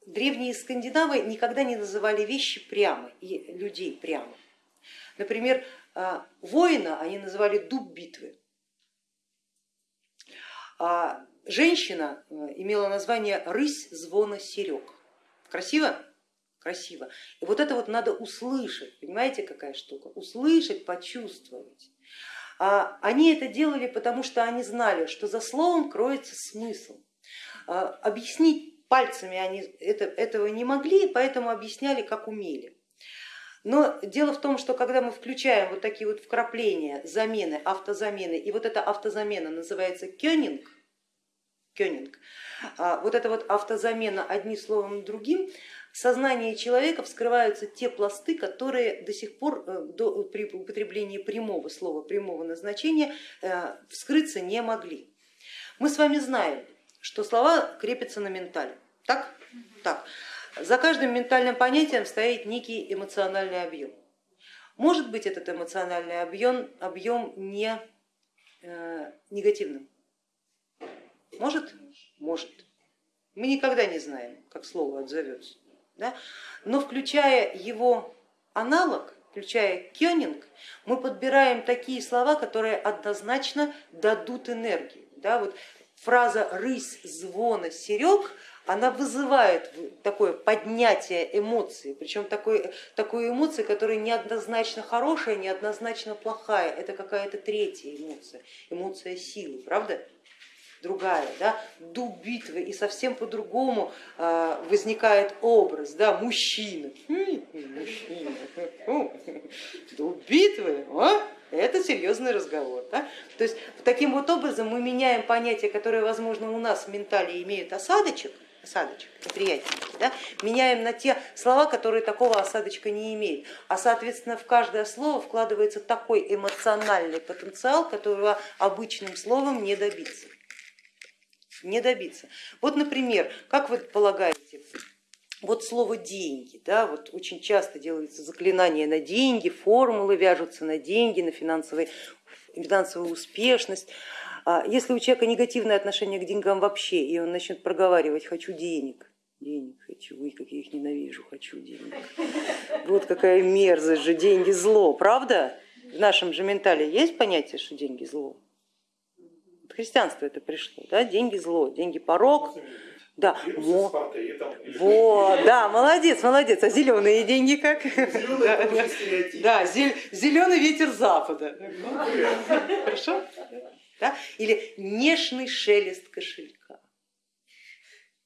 древние скандинавы никогда не называли вещи прямо и людей прямо. Например, а, воина они называли дуб битвы. А женщина имела название рысь звона серег. Красиво? красиво. И вот это вот надо услышать, понимаете, какая штука? Услышать, почувствовать. А они это делали, потому что они знали, что за словом кроется смысл. А объяснить пальцами они это, этого не могли, поэтому объясняли, как умели. Но дело в том, что когда мы включаем вот такие вот вкрапления, замены, автозамены, и вот эта автозамена называется кёнинг, кёнинг, а вот эта вот автозамена одним словом другим, в сознании человека вскрываются те пласты, которые до сих пор э, до, при употреблении прямого слова, прямого назначения э, вскрыться не могли. Мы с вами знаем, что слова крепятся на ментале. Так? так. За каждым ментальным понятием стоит некий эмоциональный объем. Может быть этот эмоциональный объем, объем не э, негативным? Может? Может. Мы никогда не знаем, как слово отзовется да? но включая его аналог, включая кёнинг, мы подбираем такие слова, которые однозначно дадут энергию. Да? Вот фраза рысь звона серег, она вызывает такое поднятие эмоций, причем такой, такой эмоции, которая неоднозначно хорошая, неоднозначно плохая, это какая-то третья эмоция, эмоция силы, правда? другая, да, дуб битвы, и совсем по-другому а, возникает образ, да, мужчина, мужчина, дуб битвы, а? Это серьезный разговор. Да? То есть таким вот образом мы меняем понятия, которые, возможно, у нас в ментале имеют осадочек, осадочек, неприятненький, да, меняем на те слова, которые такого осадочка не имеют. А соответственно в каждое слово вкладывается такой эмоциональный потенциал, которого обычным словом не добиться не добиться. Вот, например, как вы полагаете, вот слово деньги, да, вот очень часто делаются заклинания на деньги, формулы вяжутся на деньги, на финансовые, финансовую успешность. А если у человека негативное отношение к деньгам вообще, и он начнет проговаривать хочу денег, денег хочу, ой, как я их ненавижу, хочу денег. Вот какая мерзость же, деньги зло, правда? В нашем же ментале есть понятие, что деньги зло? христианство это пришло, да? деньги зло, деньги порог. Да, Во. вот, да, молодец, молодец. А зеленые деньги как? Зеленый да, зеленый ветер запада. Хорошо? Да? Или нежный шелест кошелька.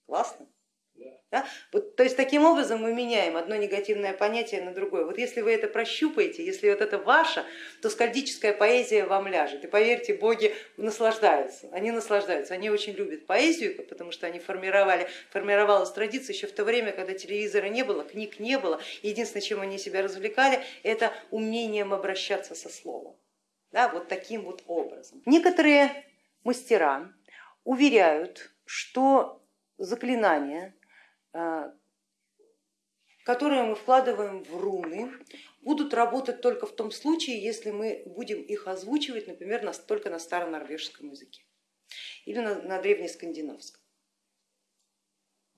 Классно? Да? Вот, то есть таким образом мы меняем одно негативное понятие на другое. Вот если вы это прощупаете, если вот это ваше, то скальдическая поэзия вам ляжет. И поверьте, боги наслаждаются, они наслаждаются, они очень любят поэзию, потому что они формировали, формировалась традиция еще в то время, когда телевизора не было, книг не было. Единственное, чем они себя развлекали, это умением обращаться со словом. Да, вот таким вот образом. Некоторые мастера уверяют, что заклинания которые мы вкладываем в руны, будут работать только в том случае, если мы будем их озвучивать, например, на, только на старонорвежском языке или на, на древнескандинавском,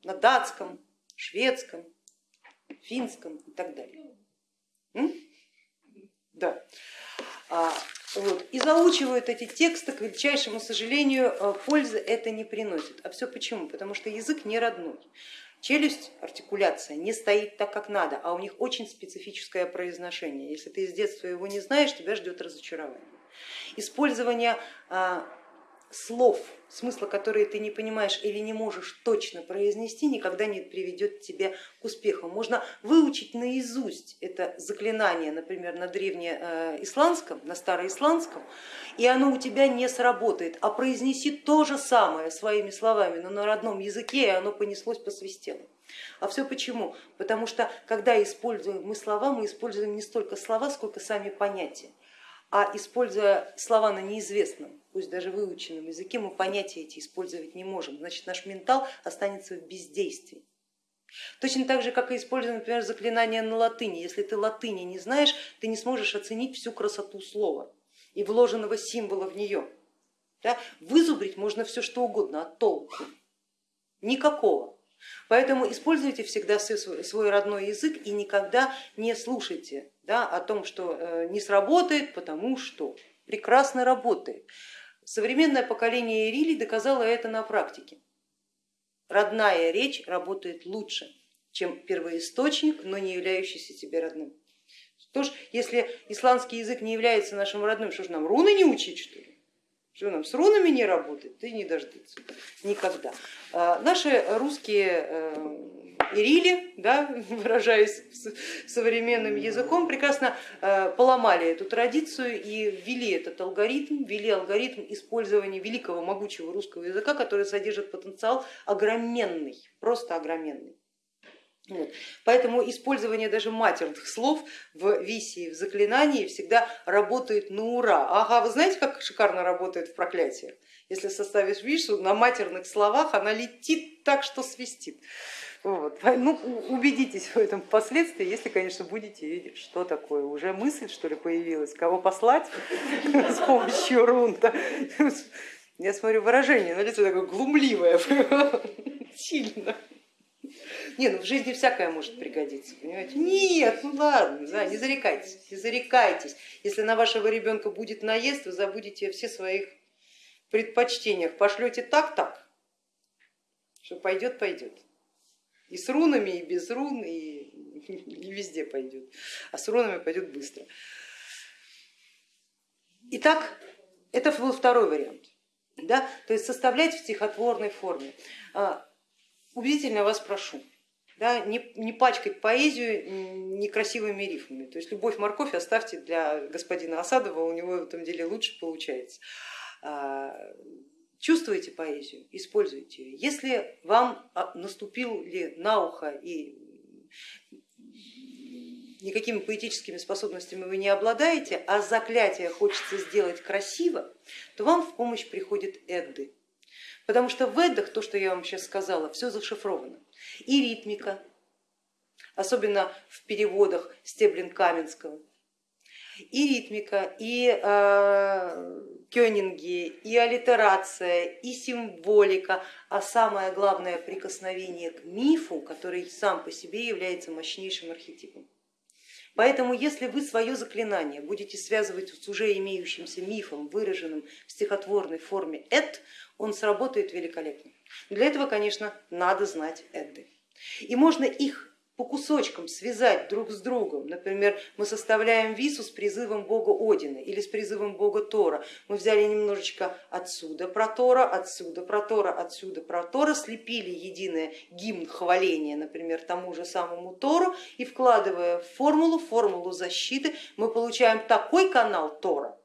на датском, шведском, финском и так далее. М? Да. А, вот. И заучивают эти тексты, к величайшему сожалению, э, пользы это не приносит. А все почему? Потому что язык не родной. Челюсть, артикуляция не стоит так, как надо, а у них очень специфическое произношение. Если ты с детства его не знаешь, тебя ждет разочарование. Использование а, слов, смысла которые ты не понимаешь или не можешь точно произнести, никогда не приведет тебя к успеху. Можно выучить наизусть это заклинание, например, на древнеисландском, на староисландском, и оно у тебя не сработает, а произнеси то же самое своими словами, но на родном языке, и оно понеслось, посвистело. А все почему? Потому что когда используем мы слова, мы используем не столько слова, сколько сами понятия а используя слова на неизвестном, пусть даже выученном языке, мы понятия эти использовать не можем, значит наш ментал останется в бездействии. Точно так же, как и используя, например, заклинание на латыни. Если ты латыни не знаешь, ты не сможешь оценить всю красоту слова и вложенного символа в нее. Да? Вызубрить можно все что угодно, а толку никакого. Поэтому используйте всегда свой родной язык и никогда не слушайте да, о том, что э, не сработает, потому что прекрасно работает. Современное поколение Ирилий доказало это на практике. Родная речь работает лучше, чем первоисточник, но не являющийся тебе родным. Тоже, если исландский язык не является нашим родным, что же нам руны не учить что ли? Что нам с рунами не работает? Ты не дождется никогда. А, наши русские э, Ирили, да, выражаясь современным языком, прекрасно э, поломали эту традицию и ввели этот алгоритм, ввели алгоритм использования великого могучего русского языка, который содержит потенциал огроменный, просто огроменный. Вот. Поэтому использование даже матерных слов в висии, в заклинании всегда работает на ура. Ага, вы знаете, как шикарно работает в проклятиях? Если составишь вишу, на матерных словах она летит так, что свистит. Вот. Ну, убедитесь в этом впоследствии, если, конечно, будете видеть, что такое. Уже мысль, что ли, появилась, кого послать с помощью рунта. Я смотрю, выражение на лицо такое глумливое, сильно. Не, ну в жизни всякое может пригодиться, понимаете? Нет, ну ладно, да, не зарекайтесь, не зарекайтесь. Если на вашего ребенка будет наезд, вы забудете о всех своих предпочтениях, пошлете так-так, что пойдет, пойдет. И с рунами, и без рун, и, и везде пойдет. А с рунами пойдет быстро. Итак, это был второй вариант. Да? То есть составлять в стихотворной форме. А, убедительно вас прошу, да, не, не пачкать поэзию некрасивыми рифмами. То есть любовь морковь оставьте для господина Осадова, у него в этом деле лучше получается. Чувствуете поэзию, используйте ее. Если вам а, наступил ли на ухо и никакими поэтическими способностями вы не обладаете, а заклятие хочется сделать красиво, то вам в помощь приходит Эдды. Потому что в Эддах, то, что я вам сейчас сказала, все зашифровано. И ритмика, особенно в переводах Стеблин Каменского, и ритмика, и э, кёнинги, и аллитерация, и символика, а самое главное прикосновение к мифу, который сам по себе является мощнейшим архетипом. Поэтому если вы свое заклинание будете связывать с уже имеющимся мифом, выраженным в стихотворной форме эд, он сработает великолепно. Для этого, конечно, надо знать эды. И можно их по кусочкам связать друг с другом. Например, мы составляем вису с призывом бога Одина или с призывом бога Тора. Мы взяли немножечко отсюда про Тора, отсюда про Тора, отсюда про Тора, слепили единое гимн хваления, например, тому же самому Тору и вкладывая в формулу, формулу защиты, мы получаем такой канал Тора,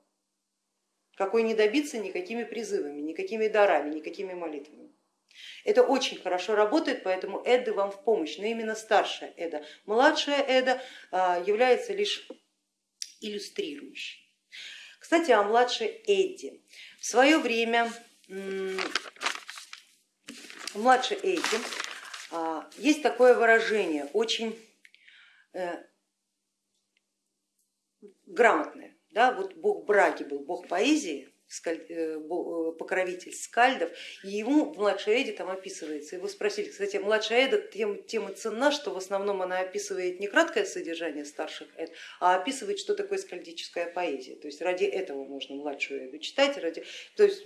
какой не добиться никакими призывами, никакими дарами, никакими молитвами. Это очень хорошо работает, поэтому Эды вам в помощь, но именно старшая Эда. Младшая Эда а, является лишь иллюстрирующей. Кстати, о младшей Эдди. В свое время младшей Эдди а, есть такое выражение, очень э, грамотное. Да? Вот бог Браги был бог поэзии, покровитель скальдов, и ему в младшей Эде там описывается. Его спросили, кстати, младшая Эда тем, тем и ценна, что в основном она описывает не краткое содержание старших Эд, а описывает, что такое скальдическая поэзия. То есть ради этого можно младшую Эду читать, ради, то есть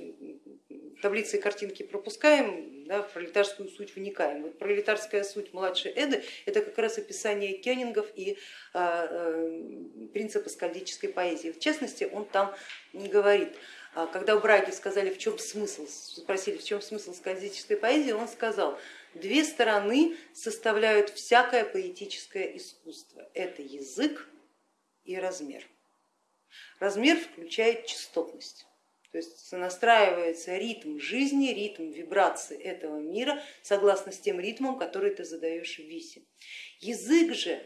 таблицы и картинки пропускаем, да, в пролетарскую суть вникаем. Вот пролетарская суть младшей Эды это как раз описание кёнингов и а, а, принципа скальдической поэзии. В частности, он там говорит когда у Браги сказали, в чем смысл, спросили, в чем смысл скандинавской поэзии, он сказал, две стороны составляют всякое поэтическое искусство. Это язык и размер. Размер включает частотность. То есть настраивается ритм жизни, ритм вибрации этого мира согласно с тем ритмом, который ты задаешь в висе. Язык же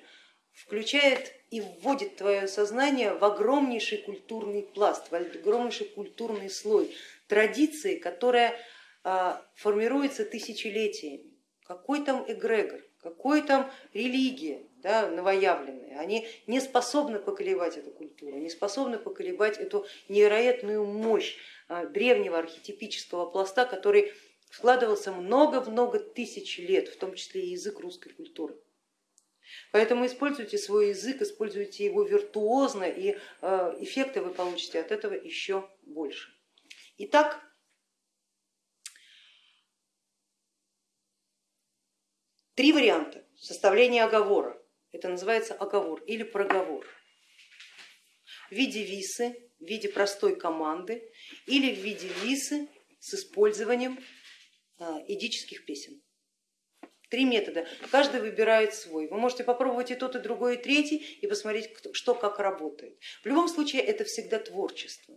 включает и вводит твое сознание в огромнейший культурный пласт, в огромнейший культурный слой традиции, которая а, формируется тысячелетиями. Какой там эгрегор, какой там религия да, новоявленные, они не способны поколебать эту культуру, не способны поколебать эту невероятную мощь а, древнего архетипического пласта, который вкладывался много-много тысяч лет, в том числе и язык русской культуры. Поэтому используйте свой язык, используйте его виртуозно, и э, эффекты вы получите от этого еще больше. Итак, три варианта составления оговора. Это называется оговор или проговор. В виде висы, в виде простой команды или в виде висы с использованием э, идических песен. Три метода, каждый выбирает свой. Вы можете попробовать и тот, и другой, и третий и посмотреть, что как работает. В любом случае это всегда творчество.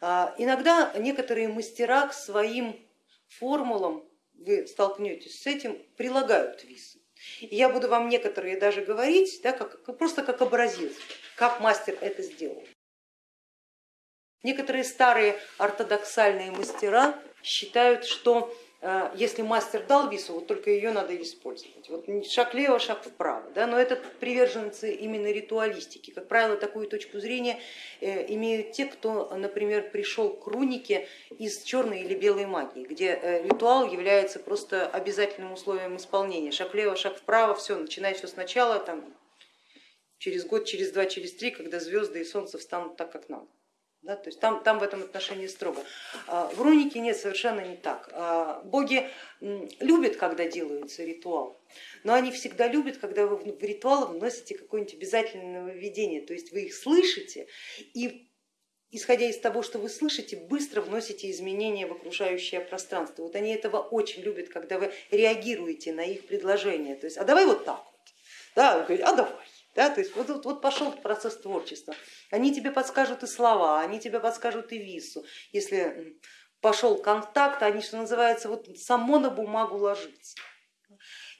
А, иногда некоторые мастера к своим формулам, вы столкнетесь с этим, прилагают висы. И я буду вам некоторые даже говорить, да, как, просто как образец, как мастер это сделал. Некоторые старые ортодоксальные мастера считают, что если мастер дал вису, вот только ее надо использовать. Вот шаг влево, шаг вправо. Да? Но это приверженцы именно ритуалистики. Как правило, такую точку зрения э, имеют те, кто, например, пришел к рунике из черной или белой магии, где э, ритуал является просто обязательным условием исполнения. Шаг влево, шаг вправо, все, начинай все сначала, там, через год, через два, через три, когда звезды и солнце встанут так, как надо. Да, то есть там, там в этом отношении строго. А, в рунике нет, совершенно не так. А, боги любят, когда делается ритуал, но они всегда любят, когда вы в ритуал вносите какое-нибудь обязательное нововведение, то есть вы их слышите и исходя из того, что вы слышите, быстро вносите изменения в окружающее пространство. Вот они этого очень любят, когда вы реагируете на их предложение. То есть, а давай вот так вот, да, а давай. Да, то есть вот, вот, вот пошел процесс творчества. Они тебе подскажут и слова, они тебе подскажут и вису. Если пошел контакт, они, что называется, вот само на бумагу ложится.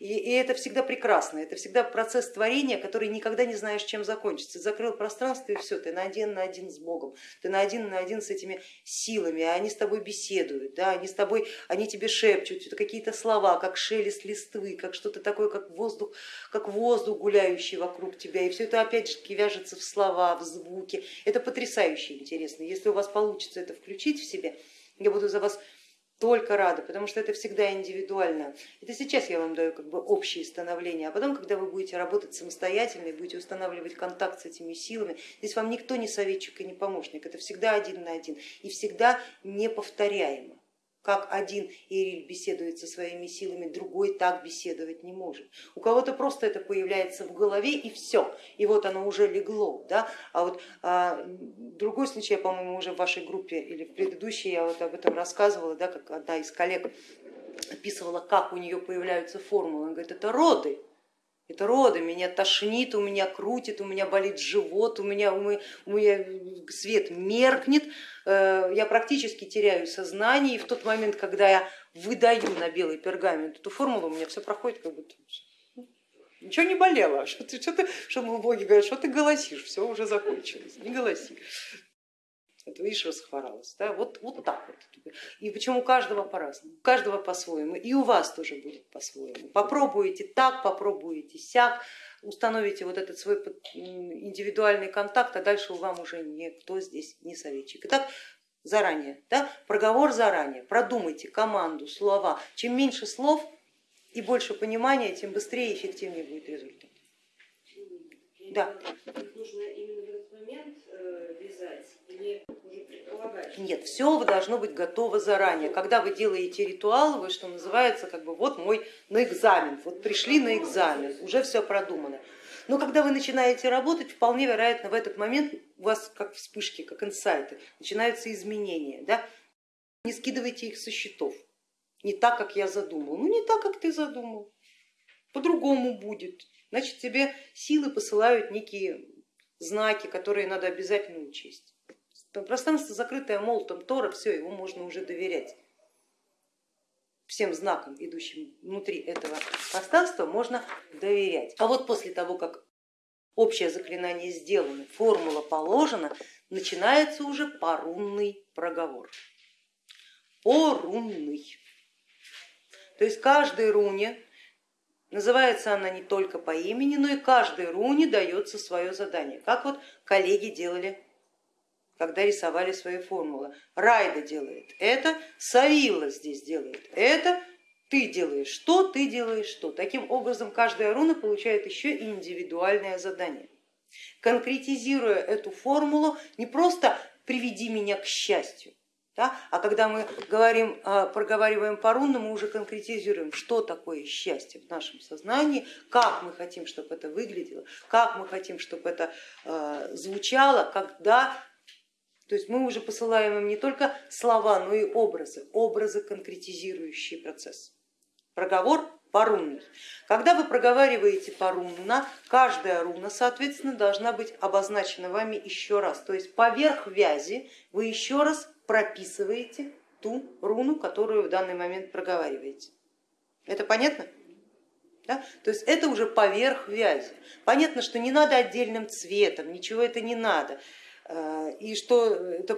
И, и это всегда прекрасно, это всегда процесс творения, который никогда не знаешь, чем закончится. Закрыл пространство и все, ты на один на один с Богом, ты на один на один с этими силами, они с тобой беседуют, да, они с тобой, они тебе шепчут какие-то слова, как шелест листвы, как что-то такое, как воздух, как воздух гуляющий вокруг тебя, и все это опять же вяжется в слова, в звуки. Это потрясающе интересно. Если у вас получится это включить в себе, я буду за вас только рада, потому что это всегда индивидуально. Это сейчас я вам даю как бы общее становление, а потом, когда вы будете работать самостоятельно и будете устанавливать контакт с этими силами, здесь вам никто не советчик и не помощник, это всегда один на один и всегда неповторяемо. Как один Ириль беседует со своими силами, другой так беседовать не может. У кого-то просто это появляется в голове и все, и вот оно уже легло. Да? А вот а, другой случай, я, по-моему, уже в вашей группе или в предыдущей я вот об этом рассказывала, да, как одна из коллег описывала, как у нее появляются формулы. Она говорит, это роды, это роды, меня тошнит, у меня крутит, у меня болит живот, у меня, у меня, свет меркнет, э, я практически теряю сознание, и в тот момент, когда я выдаю на белый пергамент эту формулу, у меня все проходит как будто ничего не болело, что ты, что ты, что боги говорят, что ты голосишь, все уже закончилось, не голоси. Это видишь, расхворалась. Да? Вот, вот так вот. И причем у каждого по-разному, у каждого по-своему. И у вас тоже будет по-своему. Попробуете так, попробуете сяк, установите вот этот свой индивидуальный контакт, а дальше вам уже никто здесь не советчик. Итак, заранее, да? проговор заранее, продумайте команду, слова. Чем меньше слов и больше понимания, тем быстрее и эффективнее будет результат. Да. нужно именно в этот момент э, вязать нет, все должно быть готово заранее. Когда вы делаете ритуал, вы что называется, как бы вот мой на экзамен, вот пришли на экзамен, уже все продумано. Но когда вы начинаете работать, вполне вероятно в этот момент у вас как вспышки, как инсайты, начинаются изменения. Да? Не скидывайте их со счетов, не так, как я задумал. Ну не так, как ты задумал, по-другому будет. Значит, тебе силы посылают некие знаки, которые надо обязательно учесть. Пространство закрытое молотом Тора, все, его можно уже доверять. Всем знакам, идущим внутри этого пространства, можно доверять. А вот после того, как общее заклинание сделано, формула положена, начинается уже порунный проговор. Порунный. То есть каждой руне, называется она не только по имени, но и каждой руне дается свое задание, как вот коллеги делали когда рисовали свои формулы. Райда делает это, Савила здесь делает это, ты делаешь что, ты делаешь что. Таким образом каждая руна получает еще и индивидуальное задание. Конкретизируя эту формулу, не просто приведи меня к счастью, да? А когда мы говорим, а, проговариваем по рунам, мы уже конкретизируем, что такое счастье в нашем сознании, как мы хотим, чтобы это выглядело, как мы хотим, чтобы это а, звучало, когда то есть мы уже посылаем им не только слова, но и образы, образы, конкретизирующие процесс. Проговор порунный. Когда вы проговариваете порунно, каждая руна, соответственно, должна быть обозначена вами еще раз. То есть поверх вязи вы еще раз прописываете ту руну, которую в данный момент проговариваете. Это понятно? Да? То есть это уже поверх вязи. Понятно, что не надо отдельным цветом, ничего это не надо. Э, и что это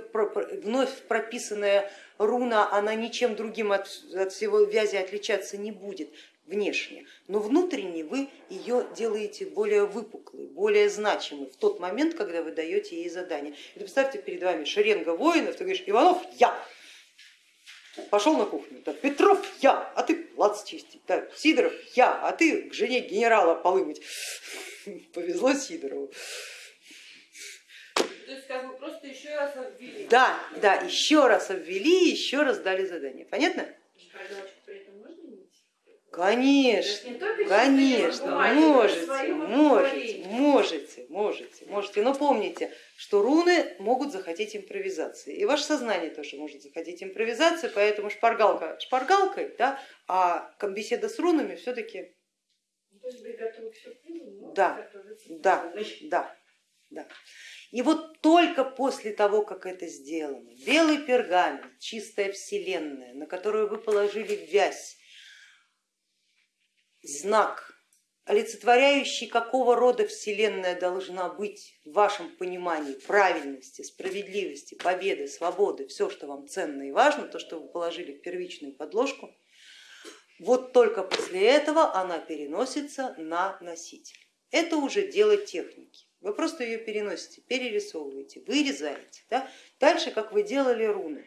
вновь прописанная руна, она ничем другим от, от всего вязи отличаться не будет внешне, но внутренне вы ее делаете более выпуклой, более значимой в тот момент, когда вы даете ей задание. И представьте перед вами шеренга воинов, ты говоришь, Иванов, я, пошел на кухню, да, Петров, я, а ты плац чистить, да, Сидоров, я, а ты к жене генерала полы мыть. Повезло Сидорову. То есть как бы просто еще раз обвели. Да, да, еще раз обвели, еще раз дали задание. Понятно? Конечно, конечно, можете, можете, можете, можете, можете, но помните, что руны могут захотеть импровизации, и ваше сознание тоже может захотеть импровизации, поэтому шпаргалка шпаргалкой, да, а беседа с рунами все-таки... Ну, да, да, да, да. И вот только после того, как это сделано, белый пергамент, чистая вселенная, на которую вы положили вязь, знак, олицетворяющий, какого рода вселенная должна быть в вашем понимании правильности, справедливости, победы, свободы, все, что вам ценно и важно, то, что вы положили в первичную подложку, вот только после этого она переносится на носитель. Это уже дело техники. Вы просто ее переносите, перерисовываете, вырезаете. Да? Дальше, как вы делали руны.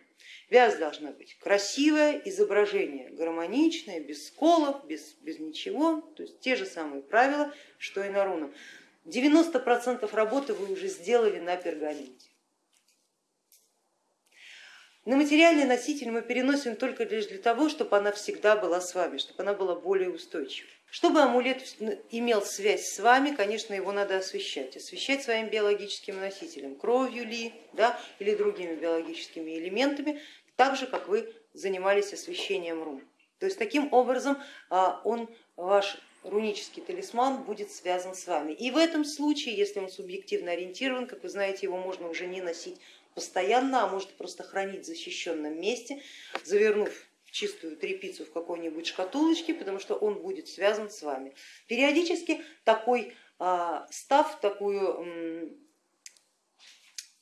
Вязь должна быть красивое, изображение гармоничное, без сколов, без, без ничего, то есть те же самые правила, что и на рунах. 90% работы вы уже сделали на пергаменте. На материальный носитель мы переносим только лишь для того, чтобы она всегда была с вами, чтобы она была более устойчивой. Чтобы амулет имел связь с вами, конечно, его надо освещать. Освещать своим биологическим носителем, кровью ли, да, или другими биологическими элементами, так же, как вы занимались освещением рун. То есть таким образом а, он, ваш рунический талисман будет связан с вами. И в этом случае, если он субъективно ориентирован, как вы знаете, его можно уже не носить постоянно, а может просто хранить в защищенном месте, завернув чистую трепицу в какой-нибудь шкатулочке, потому что он будет связан с вами. Периодически такой а, став, такую,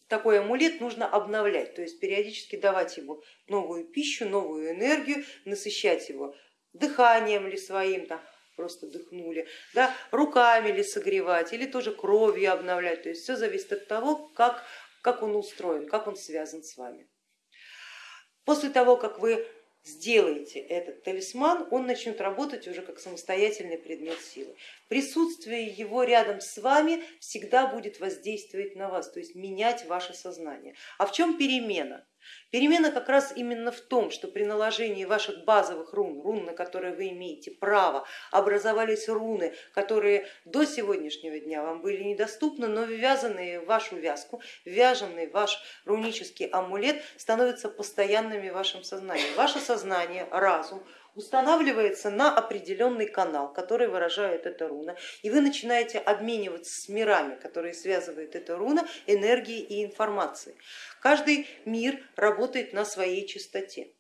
такой амулет нужно обновлять, то есть периодически давать ему новую пищу, новую энергию, насыщать его дыханием ли своим, там, просто дыхнули, да, руками ли согревать или тоже кровью обновлять, то есть все зависит от того, как, как он устроен, как он связан с вами. После того, как вы сделаете этот талисман, он начнет работать уже как самостоятельный предмет силы. Присутствие его рядом с вами всегда будет воздействовать на вас, то есть менять ваше сознание. А в чем перемена? Перемена как раз именно в том, что при наложении ваших базовых рун, рун, на которые вы имеете право, образовались руны, которые до сегодняшнего дня вам были недоступны, но ввязанные в вашу вязку, ввяженный ваш рунический амулет становятся постоянными в вашем сознании. Ваше сознание, разум устанавливается на определенный канал, который выражает эта руна, и вы начинаете обмениваться с мирами, которые связывает эта руна, энергией и информацией. Каждый мир работает на своей частоте.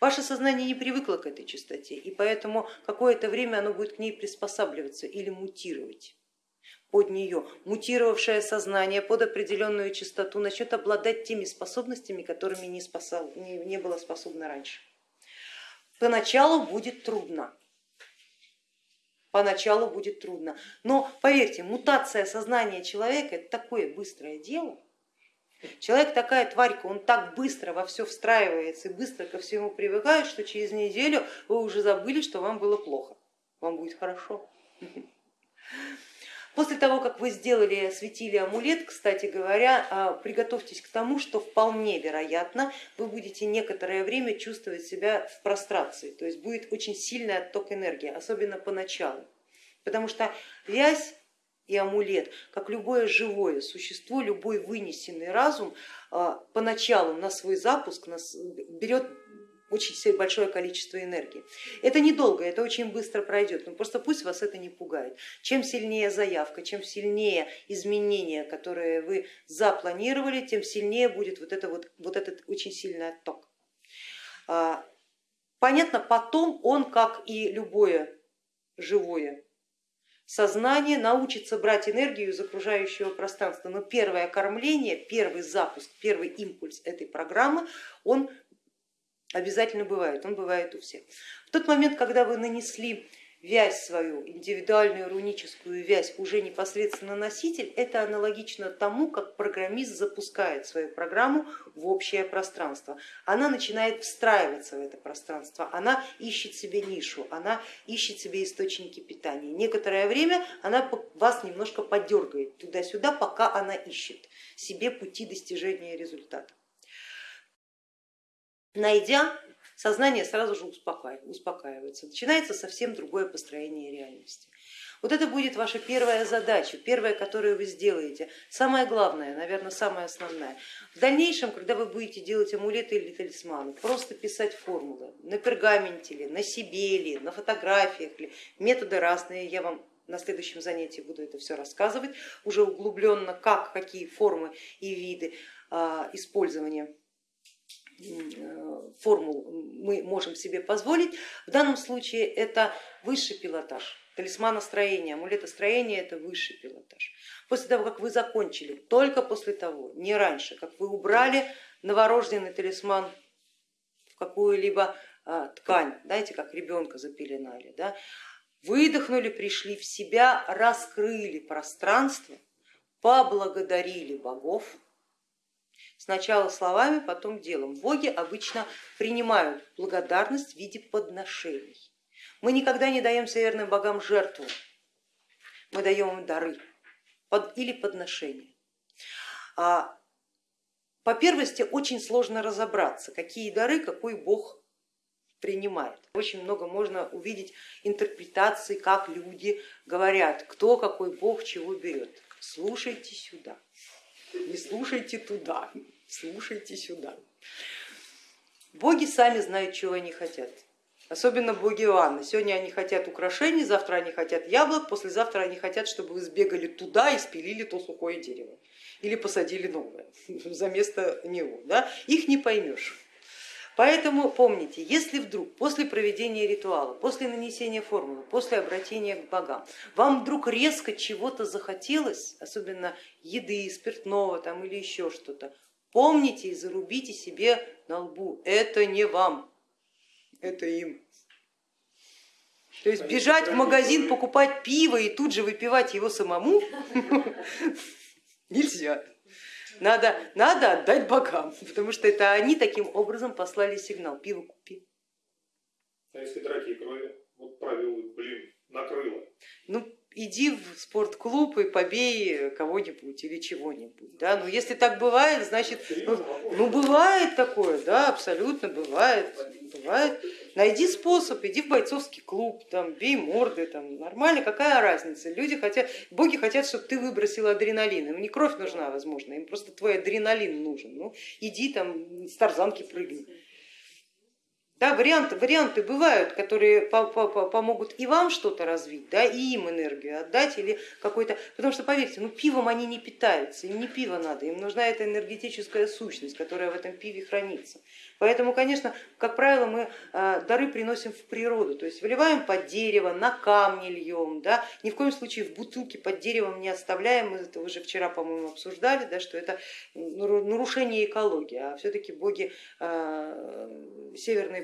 Ваше сознание не привыкло к этой частоте, и поэтому какое-то время оно будет к ней приспосабливаться или мутировать под нее. Мутировавшее сознание под определенную частоту начнет обладать теми способностями, которыми не, спасал, не, не было способно раньше. Поначалу будет трудно, поначалу будет трудно, но поверьте, мутация сознания человека это такое быстрое дело, Человек такая тварька, он так быстро во все встраивается и быстро ко всему привыкает, что через неделю вы уже забыли, что вам было плохо, вам будет хорошо. После того, как вы сделали и осветили амулет, кстати говоря, а, приготовьтесь к тому, что вполне вероятно вы будете некоторое время чувствовать себя в прострации, то есть будет очень сильный отток энергии, особенно поначалу, потому что вязь и амулет, как любое живое существо, любой вынесенный разум а, поначалу на свой запуск берет очень большое количество энергии. Это недолго, это очень быстро пройдет, но просто пусть вас это не пугает. Чем сильнее заявка, чем сильнее изменения, которые вы запланировали, тем сильнее будет вот, это вот, вот этот очень сильный отток. А, понятно, потом он, как и любое живое сознание научится брать энергию из окружающего пространства, но первое кормление, первый запуск, первый импульс этой программы, он обязательно бывает, он бывает у всех. В тот момент, когда вы нанесли вязь свою, индивидуальную руническую вязь уже непосредственно носитель, это аналогично тому, как программист запускает свою программу в общее пространство. Она начинает встраиваться в это пространство, она ищет себе нишу, она ищет себе источники питания. Некоторое время она вас немножко подергает туда-сюда, пока она ищет себе пути достижения результата. Найдя сознание сразу же успокаивается, начинается совсем другое построение реальности. Вот это будет ваша первая задача, первая, которую вы сделаете. Самое главное, наверное, самое основное. В дальнейшем, когда вы будете делать амулеты или талисманы, просто писать формулы на пергаменте ли, на себе ли, на фотографиях ли, методы разные, я вам на следующем занятии буду это все рассказывать, уже углубленно, как, какие формы и виды а, использования формул мы можем себе позволить. В данном случае это высший пилотаж, талисманостроение, амулетостроение это высший пилотаж. После того, как вы закончили, только после того, не раньше, как вы убрали новорожденный талисман в какую-либо а, ткань, знаете, как ребенка запеленали, да, выдохнули, пришли в себя, раскрыли пространство, поблагодарили богов, Сначала словами, потом делом. Боги обычно принимают благодарность в виде подношений. Мы никогда не даем северным богам жертву, мы даем им дары или подношения. А по первости очень сложно разобраться, какие дары какой бог принимает. Очень много можно увидеть интерпретаций, как люди говорят, кто какой бог чего берет. Слушайте сюда, не слушайте туда, слушайте сюда. Боги сами знают, чего они хотят. Особенно боги Иоанна. Сегодня они хотят украшений, завтра они хотят яблок, послезавтра они хотят, чтобы вы сбегали туда и спилили то сухое дерево. Или посадили новое за место него. Да? Их не поймешь. Поэтому помните, если вдруг после проведения ритуала, после нанесения формулы, после обращения к богам, вам вдруг резко чего-то захотелось, особенно еды, спиртного там, или еще что-то, помните и зарубите себе на лбу, это не вам, это им. То есть бежать в магазин, покупать пиво и тут же выпивать его самому нельзя. Надо, надо отдать богам, потому что это они таким образом послали сигнал, пиво купи. А если драки и крови? Вот правил, блин, накрыло. Ну, иди в спортклуб и побей кого-нибудь или чего-нибудь. Да? Ну, если так бывает, значит, ну, ну бывает такое, да, абсолютно бывает, бывает. Найди способ, иди в бойцовский клуб, там, бей морды, там, нормально, какая разница. Люди хотят, боги хотят, чтобы ты выбросил адреналин, им не кровь нужна, возможно, им просто твой адреналин нужен. Ну, иди там с тарзанки прыгни. Да, варианты, варианты бывают, которые по -по -по помогут и вам что-то развить, да, и им энергию отдать, или какой-то, потому что поверьте, ну пивом они не питаются, им не пиво надо, им нужна эта энергетическая сущность, которая в этом пиве хранится. Поэтому, конечно, как правило, мы э, дары приносим в природу, то есть выливаем под дерево, на камни льем, да, ни в коем случае в бутылке под деревом не оставляем, мы это уже вчера, по-моему, обсуждали, да, что это нарушение экологии, а все-таки боги э, северной,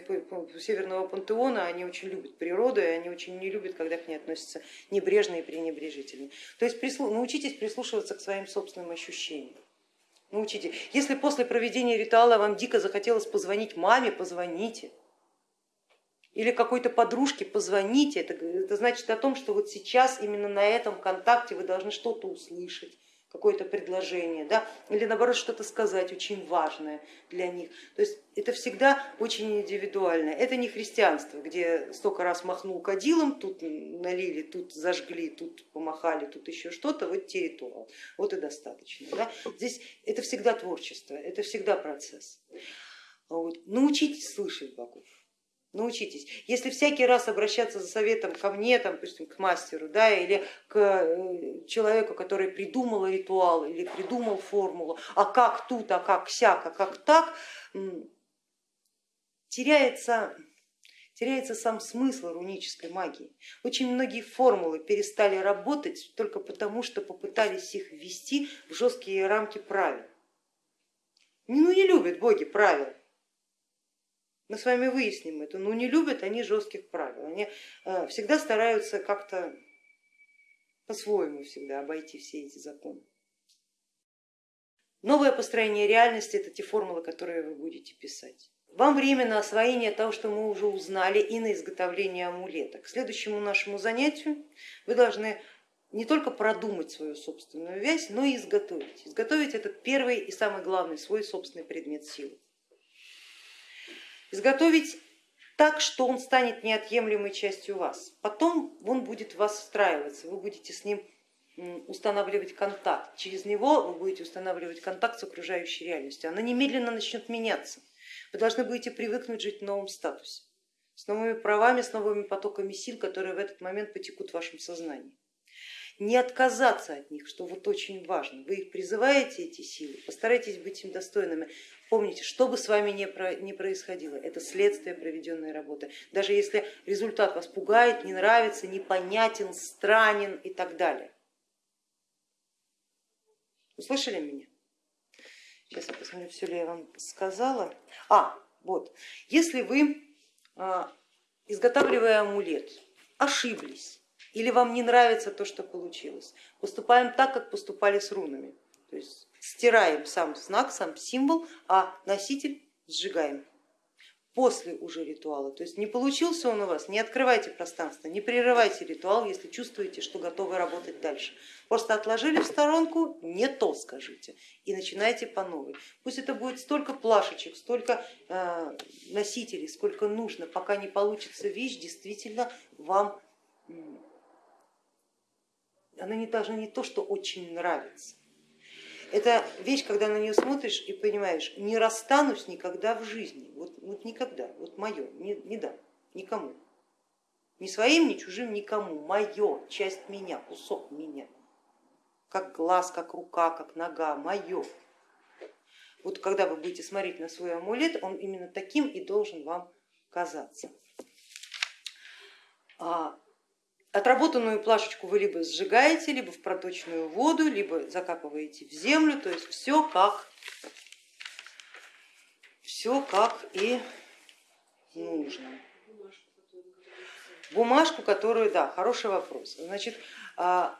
северного пантеона, они очень любят природу, и они очень не любят, когда к ней относятся небрежно и пренебрежительно. То есть научитесь прислушиваться к своим собственным ощущениям научите. Если после проведения ритуала вам дико захотелось позвонить маме, позвоните. Или какой-то подружке позвоните, это, это значит о том, что вот сейчас именно на этом контакте вы должны что-то услышать какое-то предложение, да, или наоборот что-то сказать очень важное для них. То есть это всегда очень индивидуально. Это не христианство, где столько раз махнул кадилом, тут налили, тут зажгли, тут помахали, тут еще что-то, вот те ритуал, вот и достаточно. Да. Здесь это всегда творчество, это всегда процесс. Вот. Научитесь слышать богов научитесь. Если всякий раз обращаться за советом ко мне, там, допустим, к мастеру, да, или к э, человеку, который придумал ритуал или придумал формулу, а как тут, а как сяк, а как так, теряется, теряется сам смысл рунической магии. Очень многие формулы перестали работать только потому, что попытались их ввести в жесткие рамки правил. Ну не любят боги правил, мы с вами выясним это, но не любят они жестких правил, они э, всегда стараются как-то по-своему всегда обойти все эти законы. Новое построение реальности это те формулы, которые вы будете писать. Вам время на освоение того, что мы уже узнали, и на изготовление амулета. К следующему нашему занятию вы должны не только продумать свою собственную вязь, но и изготовить. Изготовить этот первый и самый главный свой собственный предмет силы изготовить так, что он станет неотъемлемой частью вас. Потом он будет в вас встраиваться, вы будете с ним устанавливать контакт. Через него вы будете устанавливать контакт с окружающей реальностью. Она немедленно начнет меняться. Вы должны будете привыкнуть жить в новом статусе, с новыми правами, с новыми потоками сил, которые в этот момент потекут в вашем сознании. Не отказаться от них, что вот очень важно. Вы их призываете, эти силы, постарайтесь быть им достойными. Помните, что бы с вами ни происходило, это следствие проведенной работы. Даже если результат вас пугает, не нравится, непонятен, странен и так далее. Услышали меня? Сейчас я посмотрю, все ли я вам сказала. А, вот, если вы, а, изготавливая амулет, ошиблись или вам не нравится то, что получилось, поступаем так, как поступали с рунами. То есть стираем сам знак, сам символ, а носитель сжигаем. после уже ритуала. То есть не получился он у вас, не открывайте пространство, не прерывайте ритуал, если чувствуете, что готовы работать дальше. Просто отложили в сторонку, не то скажите и начинайте по новой. Пусть это будет столько плашечек, столько э, носителей, сколько нужно, пока не получится вещь действительно вам, она не должна не то, что очень нравится, это вещь, когда на нее смотришь и понимаешь, не расстанусь никогда в жизни, вот, вот никогда, вот мое, не, не дам никому, ни своим, ни чужим, никому, мое, часть меня, кусок меня, как глаз, как рука, как нога, мое. Вот когда вы будете смотреть на свой амулет, он именно таким и должен вам казаться. Отработанную плашечку вы либо сжигаете, либо в проточную воду, либо закапываете в землю, то есть все как, все как и нужно. Бумажку, которую, да, хороший вопрос. Значит, а,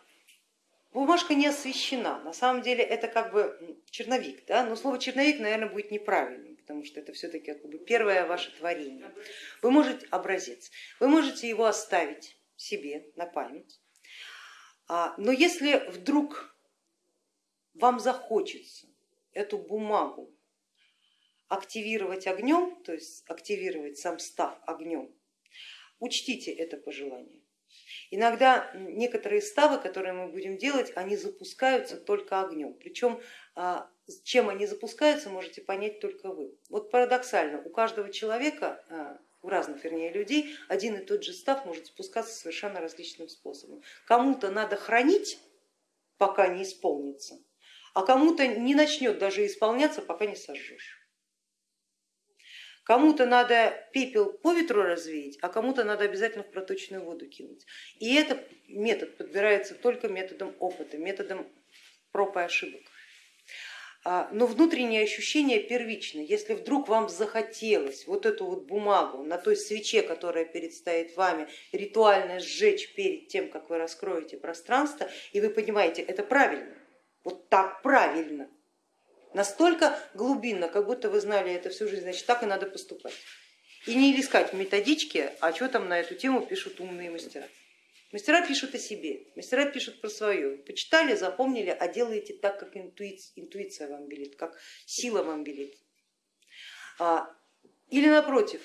бумажка не освещена, на самом деле это как бы черновик, да? но слово черновик, наверное, будет неправильным, потому что это все-таки как бы первое ваше творение. Вы можете образец, вы можете его оставить себе на память. А, но если вдруг вам захочется эту бумагу активировать огнем, то есть активировать сам став огнем, учтите это пожелание. Иногда некоторые ставы, которые мы будем делать, они запускаются только огнем. Причем а, чем они запускаются, можете понять только вы. Вот парадоксально, у каждого человека а, у разных, вернее, людей один и тот же став может спускаться совершенно различным способом. Кому-то надо хранить, пока не исполнится, а кому-то не начнет даже исполняться, пока не сожжешь. Кому-то надо пепел по ветру развеять, а кому-то надо обязательно в проточную воду кинуть. И этот метод подбирается только методом опыта, методом проб и ошибок. А, но внутреннее ощущение первично. Если вдруг вам захотелось вот эту вот бумагу на той свече, которая перед вами, ритуально сжечь перед тем, как вы раскроете пространство, и вы понимаете, это правильно, вот так правильно, настолько глубинно, как будто вы знали это всю жизнь, значит так и надо поступать. И не искать методички, а что там на эту тему пишут умные мастера. Мастера пишут о себе, мастера пишут про свое. Почитали, запомнили, а делаете так, как интуиция, вам велит, как сила вам велит. А, или напротив,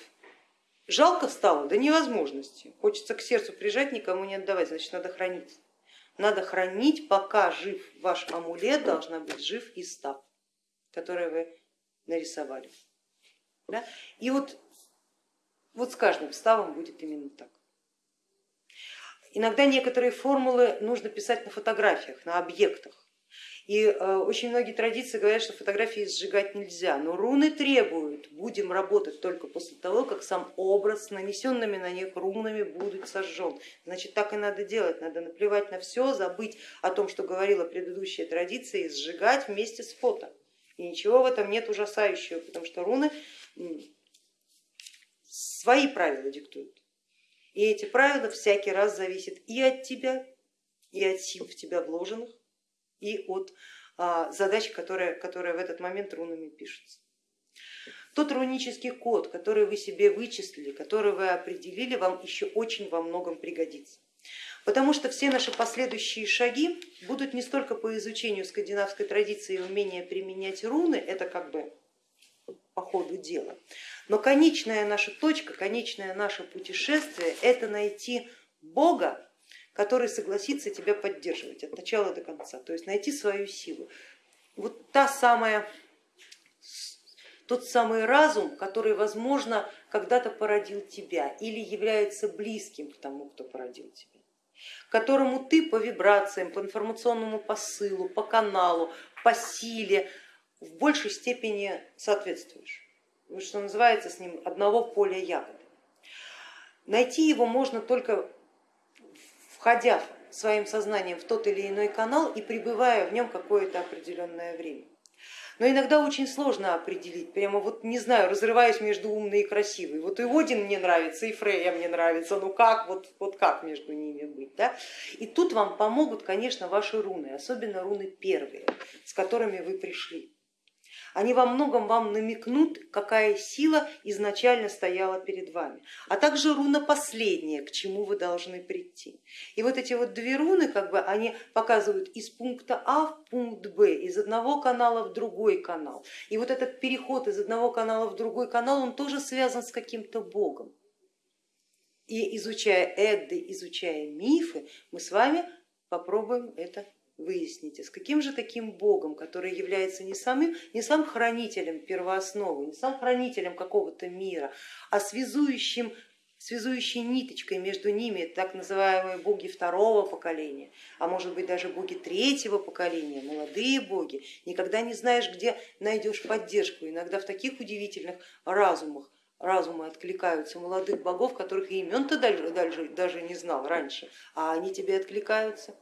жалко стало до невозможности, хочется к сердцу прижать, никому не отдавать, значит надо хранить. Надо хранить, пока жив ваш амулет, должна быть жив и став, который вы нарисовали. Да? И вот, вот с каждым ставом будет именно так. Иногда некоторые формулы нужно писать на фотографиях, на объектах. И э, очень многие традиции говорят, что фотографии сжигать нельзя, но руны требуют, будем работать только после того, как сам образ с нанесенными на них рунами будет сожжен. Значит, так и надо делать, надо наплевать на все, забыть о том, что говорила предыдущая традиция, и сжигать вместе с фото. И ничего в этом нет ужасающего, потому что руны свои правила диктуют. И эти правила всякий раз зависят и от тебя, и от сил в тебя вложенных, и от а, задач, которые, которые в этот момент рунами пишутся. Тот рунический код, который вы себе вычислили, который вы определили, вам еще очень во многом пригодится. Потому что все наши последующие шаги будут не столько по изучению скандинавской традиции и умения применять руны, это как бы по ходу дела, но конечная наша точка, конечное наше путешествие это найти Бога, который согласится тебя поддерживать от начала до конца, то есть найти свою силу. Вот та самая, тот самый разум, который, возможно, когда-то породил тебя или является близким к тому, кто породил тебя, которому ты по вибрациям, по информационному посылу, по каналу, по силе в большей степени соответствуешь что называется, с ним одного поля ягоды. Найти его можно только входя своим сознанием в тот или иной канал и пребывая в нем какое-то определенное время. Но иногда очень сложно определить, прямо вот не знаю, разрываюсь между умной и красивой. Вот и Один мне нравится, и Фрея мне нравится, ну как, вот, вот как между ними быть. Да? И тут вам помогут, конечно, ваши руны, особенно руны первые, с которыми вы пришли. Они во многом вам намекнут, какая сила изначально стояла перед вами, а также руна последняя, к чему вы должны прийти. И вот эти вот две руны, как бы, они показывают из пункта А в пункт Б, из одного канала в другой канал. И вот этот переход из одного канала в другой канал, он тоже связан с каким-то богом. И изучая Эдды, изучая мифы, мы с вами попробуем это выяснить. А с каким же таким богом, который является не самым, не сам хранителем первоосновы, не сам хранителем какого-то мира, а связующим связующей ниточкой между ними так называемые боги второго поколения, а может быть даже боги третьего поколения, молодые боги, никогда не знаешь, где найдешь поддержку. Иногда в таких удивительных разумах разумы откликаются молодых богов, которых имен ты даже, даже, даже не знал раньше, а они тебе откликаются.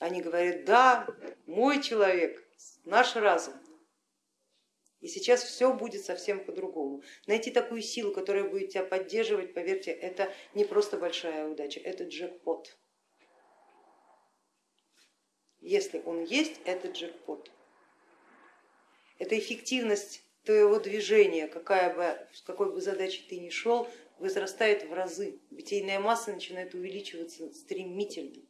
Они говорят, да, мой человек, наш разум. И сейчас все будет совсем по-другому. Найти такую силу, которая будет тебя поддерживать, поверьте, это не просто большая удача, это джекпот. Если он есть, это джекпот. Это эффективность твоего движения, какая бы, с какой бы задачей ты ни шел, возрастает в разы, битейная масса начинает увеличиваться стремительно.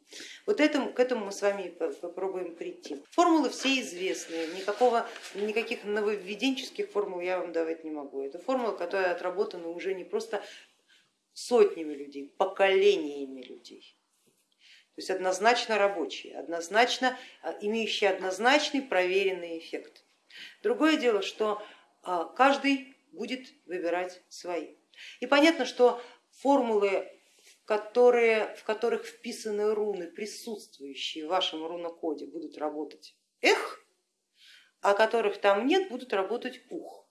Вот этому, к этому мы с вами попробуем прийти. Формулы все известные, никакого, никаких нововведенческих формул я вам давать не могу. Это формулы, которые отработаны уже не просто сотнями людей, поколениями людей. То есть однозначно рабочие, однозначно а, имеющие однозначный проверенный эффект. Другое дело, что а, каждый будет выбирать свои. И понятно, что формулы, которые, в которых вписаны руны, присутствующие в вашем рунокоде, будут работать эх, а которых там нет, будут работать ух.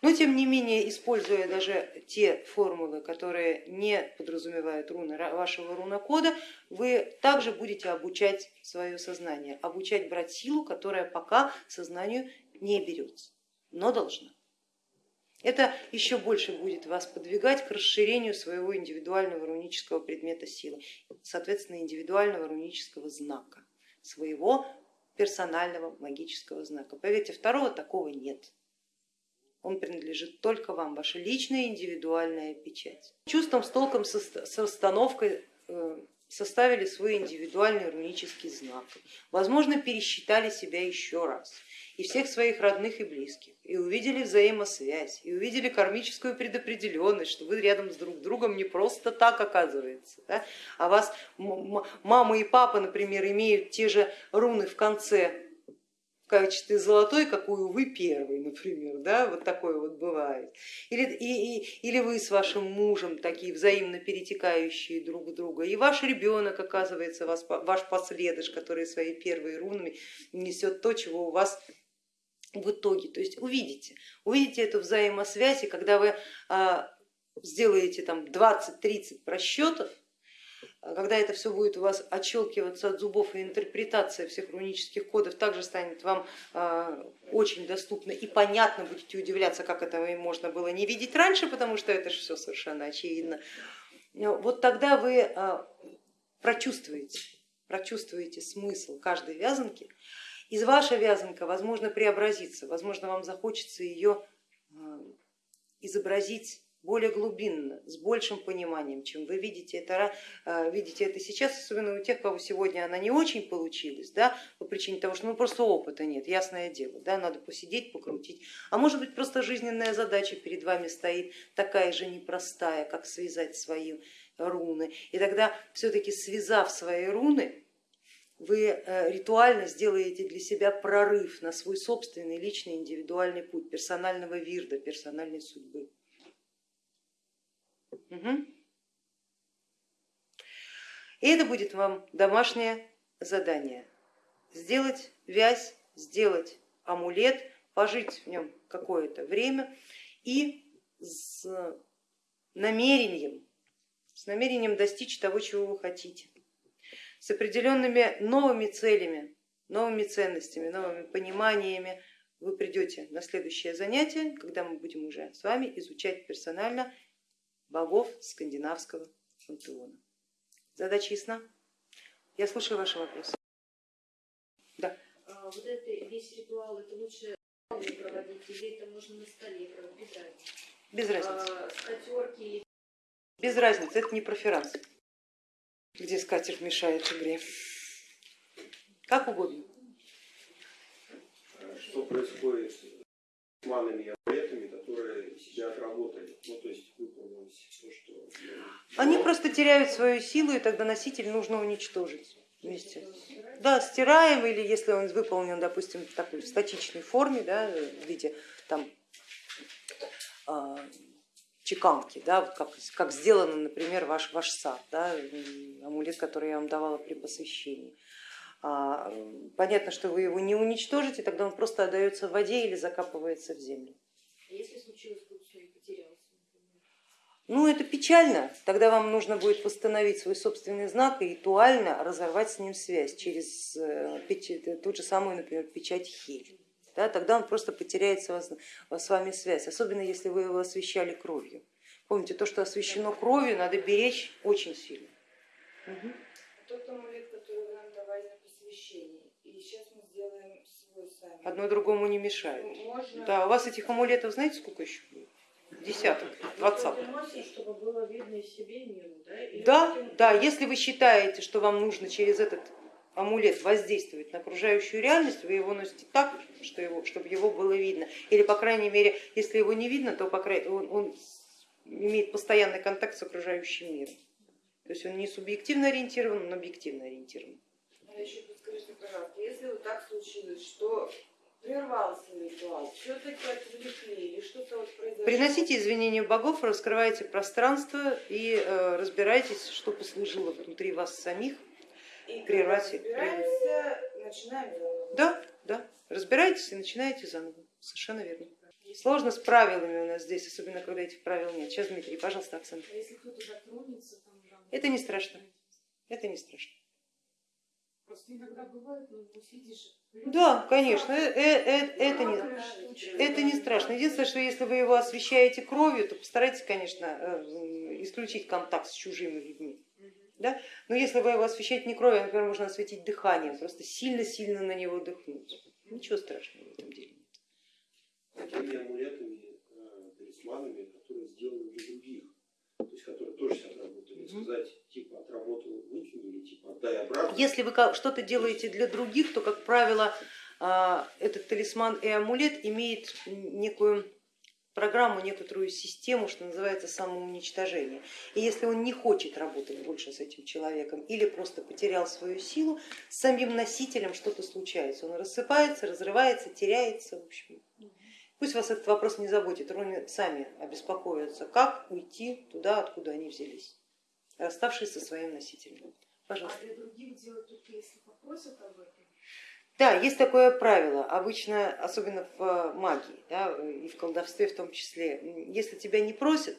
Но тем не менее, используя даже те формулы, которые не подразумевают руны вашего рунокода, вы также будете обучать свое сознание, обучать брать силу, которая пока сознанию не берется но должна. Это еще больше будет вас подвигать к расширению своего индивидуального рунического предмета силы, соответственно индивидуального рунического знака, своего персонального магического знака. Поверьте, второго такого нет. Он принадлежит только вам, ваша личная индивидуальная печать. Чувством, с толком, с расстановкой э, составили свой индивидуальный рунический знак. Возможно, пересчитали себя еще раз и всех своих родных и близких, и увидели взаимосвязь, и увидели кармическую предопределенность, что вы рядом с друг другом не просто так оказывается, да? а вас мама и папа, например, имеют те же руны в конце в качестве золотой, какую вы первый, например, да, вот такое вот бывает. Или, и, и, или вы с вашим мужем такие взаимно перетекающие друг в друга, и ваш ребенок оказывается вас, ваш последыш, который своими первыми рунами несет то, чего у вас в итоге. То есть увидите, увидите эту взаимосвязь, и когда вы а, сделаете там 20-30 просчетов, а когда это все будет у вас отщелкиваться от зубов и интерпретация всех рунических кодов также станет вам а, очень доступна и понятно, будете удивляться, как этого можно было не видеть раньше, потому что это же все совершенно очевидно. Вот тогда вы прочувствуете, прочувствуете смысл каждой вязанки, из вашей вязанка, возможно, преобразится, возможно, вам захочется ее э, изобразить более глубинно, с большим пониманием, чем вы видите это, э, видите это сейчас, особенно у тех, кого сегодня она не очень получилась, да, по причине того, что ну, просто опыта нет, ясное дело, да, надо посидеть, покрутить, а может быть просто жизненная задача перед вами стоит такая же непростая, как связать свои руны, и тогда все-таки связав свои руны, вы э, ритуально сделаете для себя прорыв на свой собственный личный индивидуальный путь персонального вирда, персональной судьбы. Угу. И это будет вам домашнее задание. Сделать вязь, сделать амулет, пожить в нем какое-то время и с намерением, с намерением достичь того, чего вы хотите с определенными новыми целями, новыми ценностями, новыми пониманиями вы придете на следующее занятие, когда мы будем уже с вами изучать персонально богов скандинавского пантеона. Задача ясна? Я слушаю ваши вопросы. Да. А, вот это весь ритуал, это лучше проводить, или это можно на столе проводить, без разницы. Без разницы. А, скатерки Без разницы, это не проферанс, где скатерть мешает игре. Как угодно. Что происходит с манами и амулетами, которые себя отработали, ну то есть выполнилось все, что... Они просто теряют свою силу, и тогда носитель нужно уничтожить вместе. Да, стираем, или если он выполнен, допустим, в такой статичной форме, да, в виде там а, чеканки, да, вот как, как сделано, например, ваш, ваш сад, да, амулет, который я вам давала при посвящении. А, понятно, что вы его не уничтожите, тогда он просто отдается в воде или закапывается в землю. А если случилось, вдруг все, и потерялся? Ну это печально, тогда вам нужно будет восстановить свой собственный знак и ритуально разорвать с ним связь через э, печ- ту же самую, например, печать Хель. Да, тогда он просто потеряет с, вас- с вами связь, особенно если вы его освещали кровью. Помните, то, что освещено кровью, надо беречь очень сильно. Мгм. Тот амулет, который вы нам давали на посвящение, и сейчас мы сделаем свой сами. Одно другому не мешает. Можно... Да, у вас этих амулетов знаете сколько еще будет? Десяток, двадцаток. И миру, да? Да, если вы считаете, что вам нужно через этот амулет воздействовать на окружающую реальность, вы его носите так, что его, чтобы его было видно. Или, по крайней мере, если его не видно, то по крайней, он, он имеет постоянный контакт с окружающим миром. То есть он не субъективно ориентирован, но объективно ориентирован. А еще подскажите, пожалуйста, если вот так случилось, что прервался ритуал, все-таки отвлекли или что-то вот произошло? Приносите извинения богов, раскрывайте пространство и э, разбирайтесь, что послужило внутри вас самих. И прервать- Разбираемся, начинаем заново. Да, да, разбирайтесь и начинаете заново. Совершенно верно. Сложно с правилами у нас здесь, особенно когда этих правил нет. Сейчас, Дмитрий, пожалуйста, Оксана. А если кто-то затронется, там рано. Это не страшно. Это не страшно. Просто иногда бывает, ну, сидишь. Да, конечно, э- э- э- это не, это не страшно. Единственное, что если вы его освещаете кровью, то постарайтесь, конечно, исключить контакт с чужими людьми. Да? Но если вы его освещаете не кровью, а, например, можно осветить дыханием, просто сильно-сильно на него дыхнуть. Ничего страшного в этом деле нет. Такими амулетами, э, талисманами, которые сделаны для других, то есть которые тоже себя отработали. Сказать, типа отработал, выкинь или типа отдай обратно. Если вы что-то делаете для других, то, как правило, а, этот талисман и амулет имеет некую программу, некоторую систему, что называется самоуничтожение. И если он не хочет работать больше с этим человеком или просто потерял свою силу, с самим носителем что-то случается. Он рассыпается, разрывается, теряется. В общем. Пусть вас этот вопрос не заботит, руны сами обеспокоятся, как уйти туда, откуда они взялись, расставшись со своим носителем. Пожалуйста. А для других делать только если попросят об этом. Да, есть такое правило, обычно, особенно в э, магии да, и в колдовстве в том числе, если тебя не просят,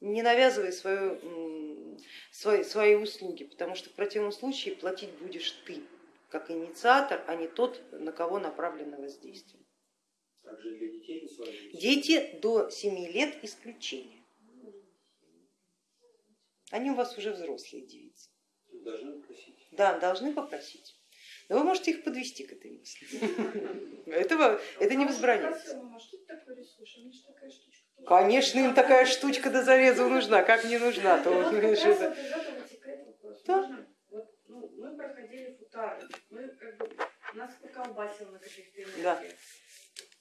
не навязывай свою, свои, свои услуги, потому что в противном случае платить будешь ты, как инициатор, а не тот, на кого направлено воздействие. Также для детей. Дети до 7 лет исключение. Они у вас уже взрослые девицы. Должны просить. Да, должны попросить. Но вы можете их подвести к этой мысли. Этого, это не возбраняется. Конечно, им такая штучка до зарезу нужна, как не нужна, то это-. Да. Вот, ну, мы проходили футары, мы как бы, нас поколбасило на каких-то Да.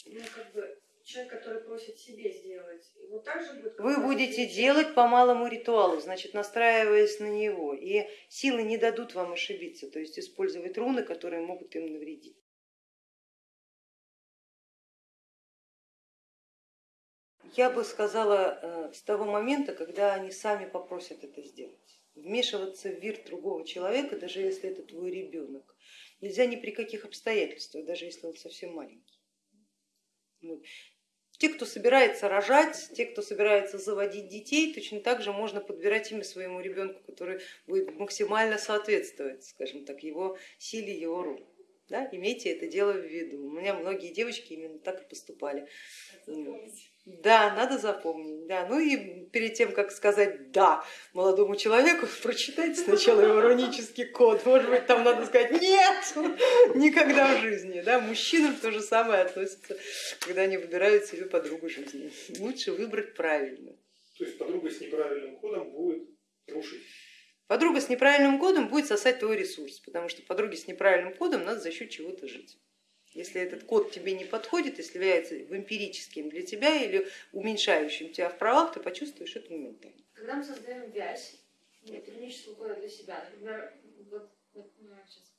Ну, как бы, человек, который просит себе сделать, его также будет... Вы будете делать по малому ритуалу, значит, настраиваясь на него, и силы не дадут вам ошибиться, то есть использовать руны, которые могут им навредить. Я бы сказала э, с того момента, когда они сами попросят это сделать. Вмешиваться в вир другого человека, даже если это твой ребенок, нельзя ни при каких обстоятельствах, даже если он совсем маленький. Вот. Те, кто собирается рожать, те, кто собирается заводить детей, точно так же можно подбирать имя своему ребенку, который будет максимально соответствовать, скажем так, его силе, его роли. Да? Имейте это дело в виду. У меня многие девочки именно так и поступали. Да, надо запомнить. Да. Ну и перед тем, как сказать да молодому человеку, прочитайте сначала его рунический код. Может быть, там надо сказать нет, никогда в жизни. Да. Мужчинам то же самое относится, когда они выбирают себе подругу жизни. Лучше выбрать правильно. То есть подруга с неправильным кодом будет рушить. Подруга с неправильным кодом будет сосать твой ресурс, потому что подруге с неправильным кодом надо за счет чего-то жить. Если этот код тебе не подходит, если является эмпирическим для тебя или уменьшающим тебя в правах, ты почувствуешь это моментально. Когда мы создаем вязь рунического кода для себя, например, вот, вот, ну, сейчас,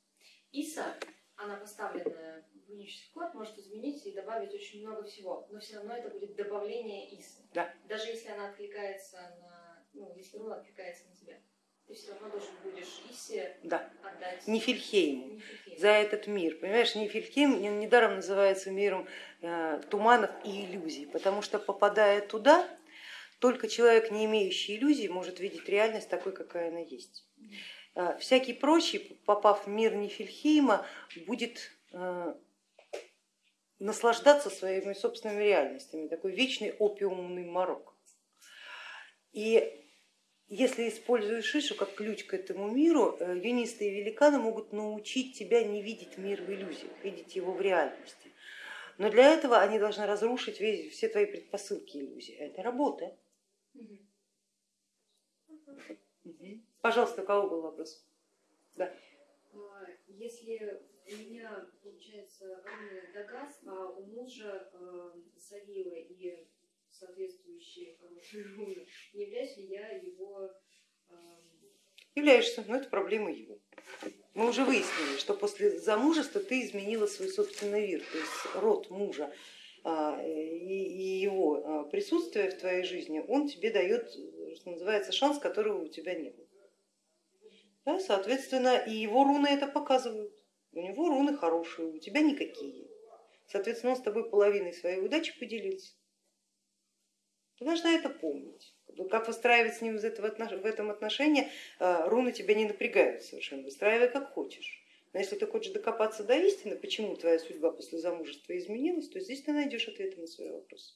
Иса, она поставленная в рунический код, может изменить и добавить очень много всего, но все равно это будет добавление Исы. Да. Даже если она откликается на, ну, если руна откликается на тебя ты все равно должен будешь Исе да. отдать Нифельхейму Нифельхейму. за этот мир. Понимаешь, Нифельхейм недаром называется миром э, туманов и иллюзий, потому что попадая туда, только человек, не имеющий иллюзий, может видеть реальность такой, какая она есть. Э, всякий прочий, попав в мир Нифельхейма, будет э, наслаждаться своими собственными реальностями, такой вечный опиумный морок. И если используешь Ишу как ключ к этому миру, юнисты и великаны могут научить тебя не видеть мир в иллюзиях, видеть его в реальности. Но для этого они должны разрушить весь, все твои предпосылки иллюзии. Это работа. Угу. Пожалуйста, у кого был вопрос? Да. Если у меня получается Дагас, а у мужа э, Савила и соответствующие хорошие руны, не являюсь ли я его... Э... Являешься, но это проблема его. Мы уже выяснили, что после замужества ты изменила свой собственный мир, то есть род мужа и его присутствие в твоей жизни, он тебе дает, что называется, шанс, которого у тебя не было. Да, соответственно, и его руны это показывают. У него руны хорошие, у тебя никакие. Соответственно, он с тобой половиной своей удачи поделился. Ты должна это помнить. Как выстраивать с ним в этом отношении, руны тебя не напрягают совершенно, выстраивай как хочешь. Но если ты хочешь докопаться до истины, почему твоя судьба после замужества изменилась, то здесь ты найдешь ответы на свои вопросы.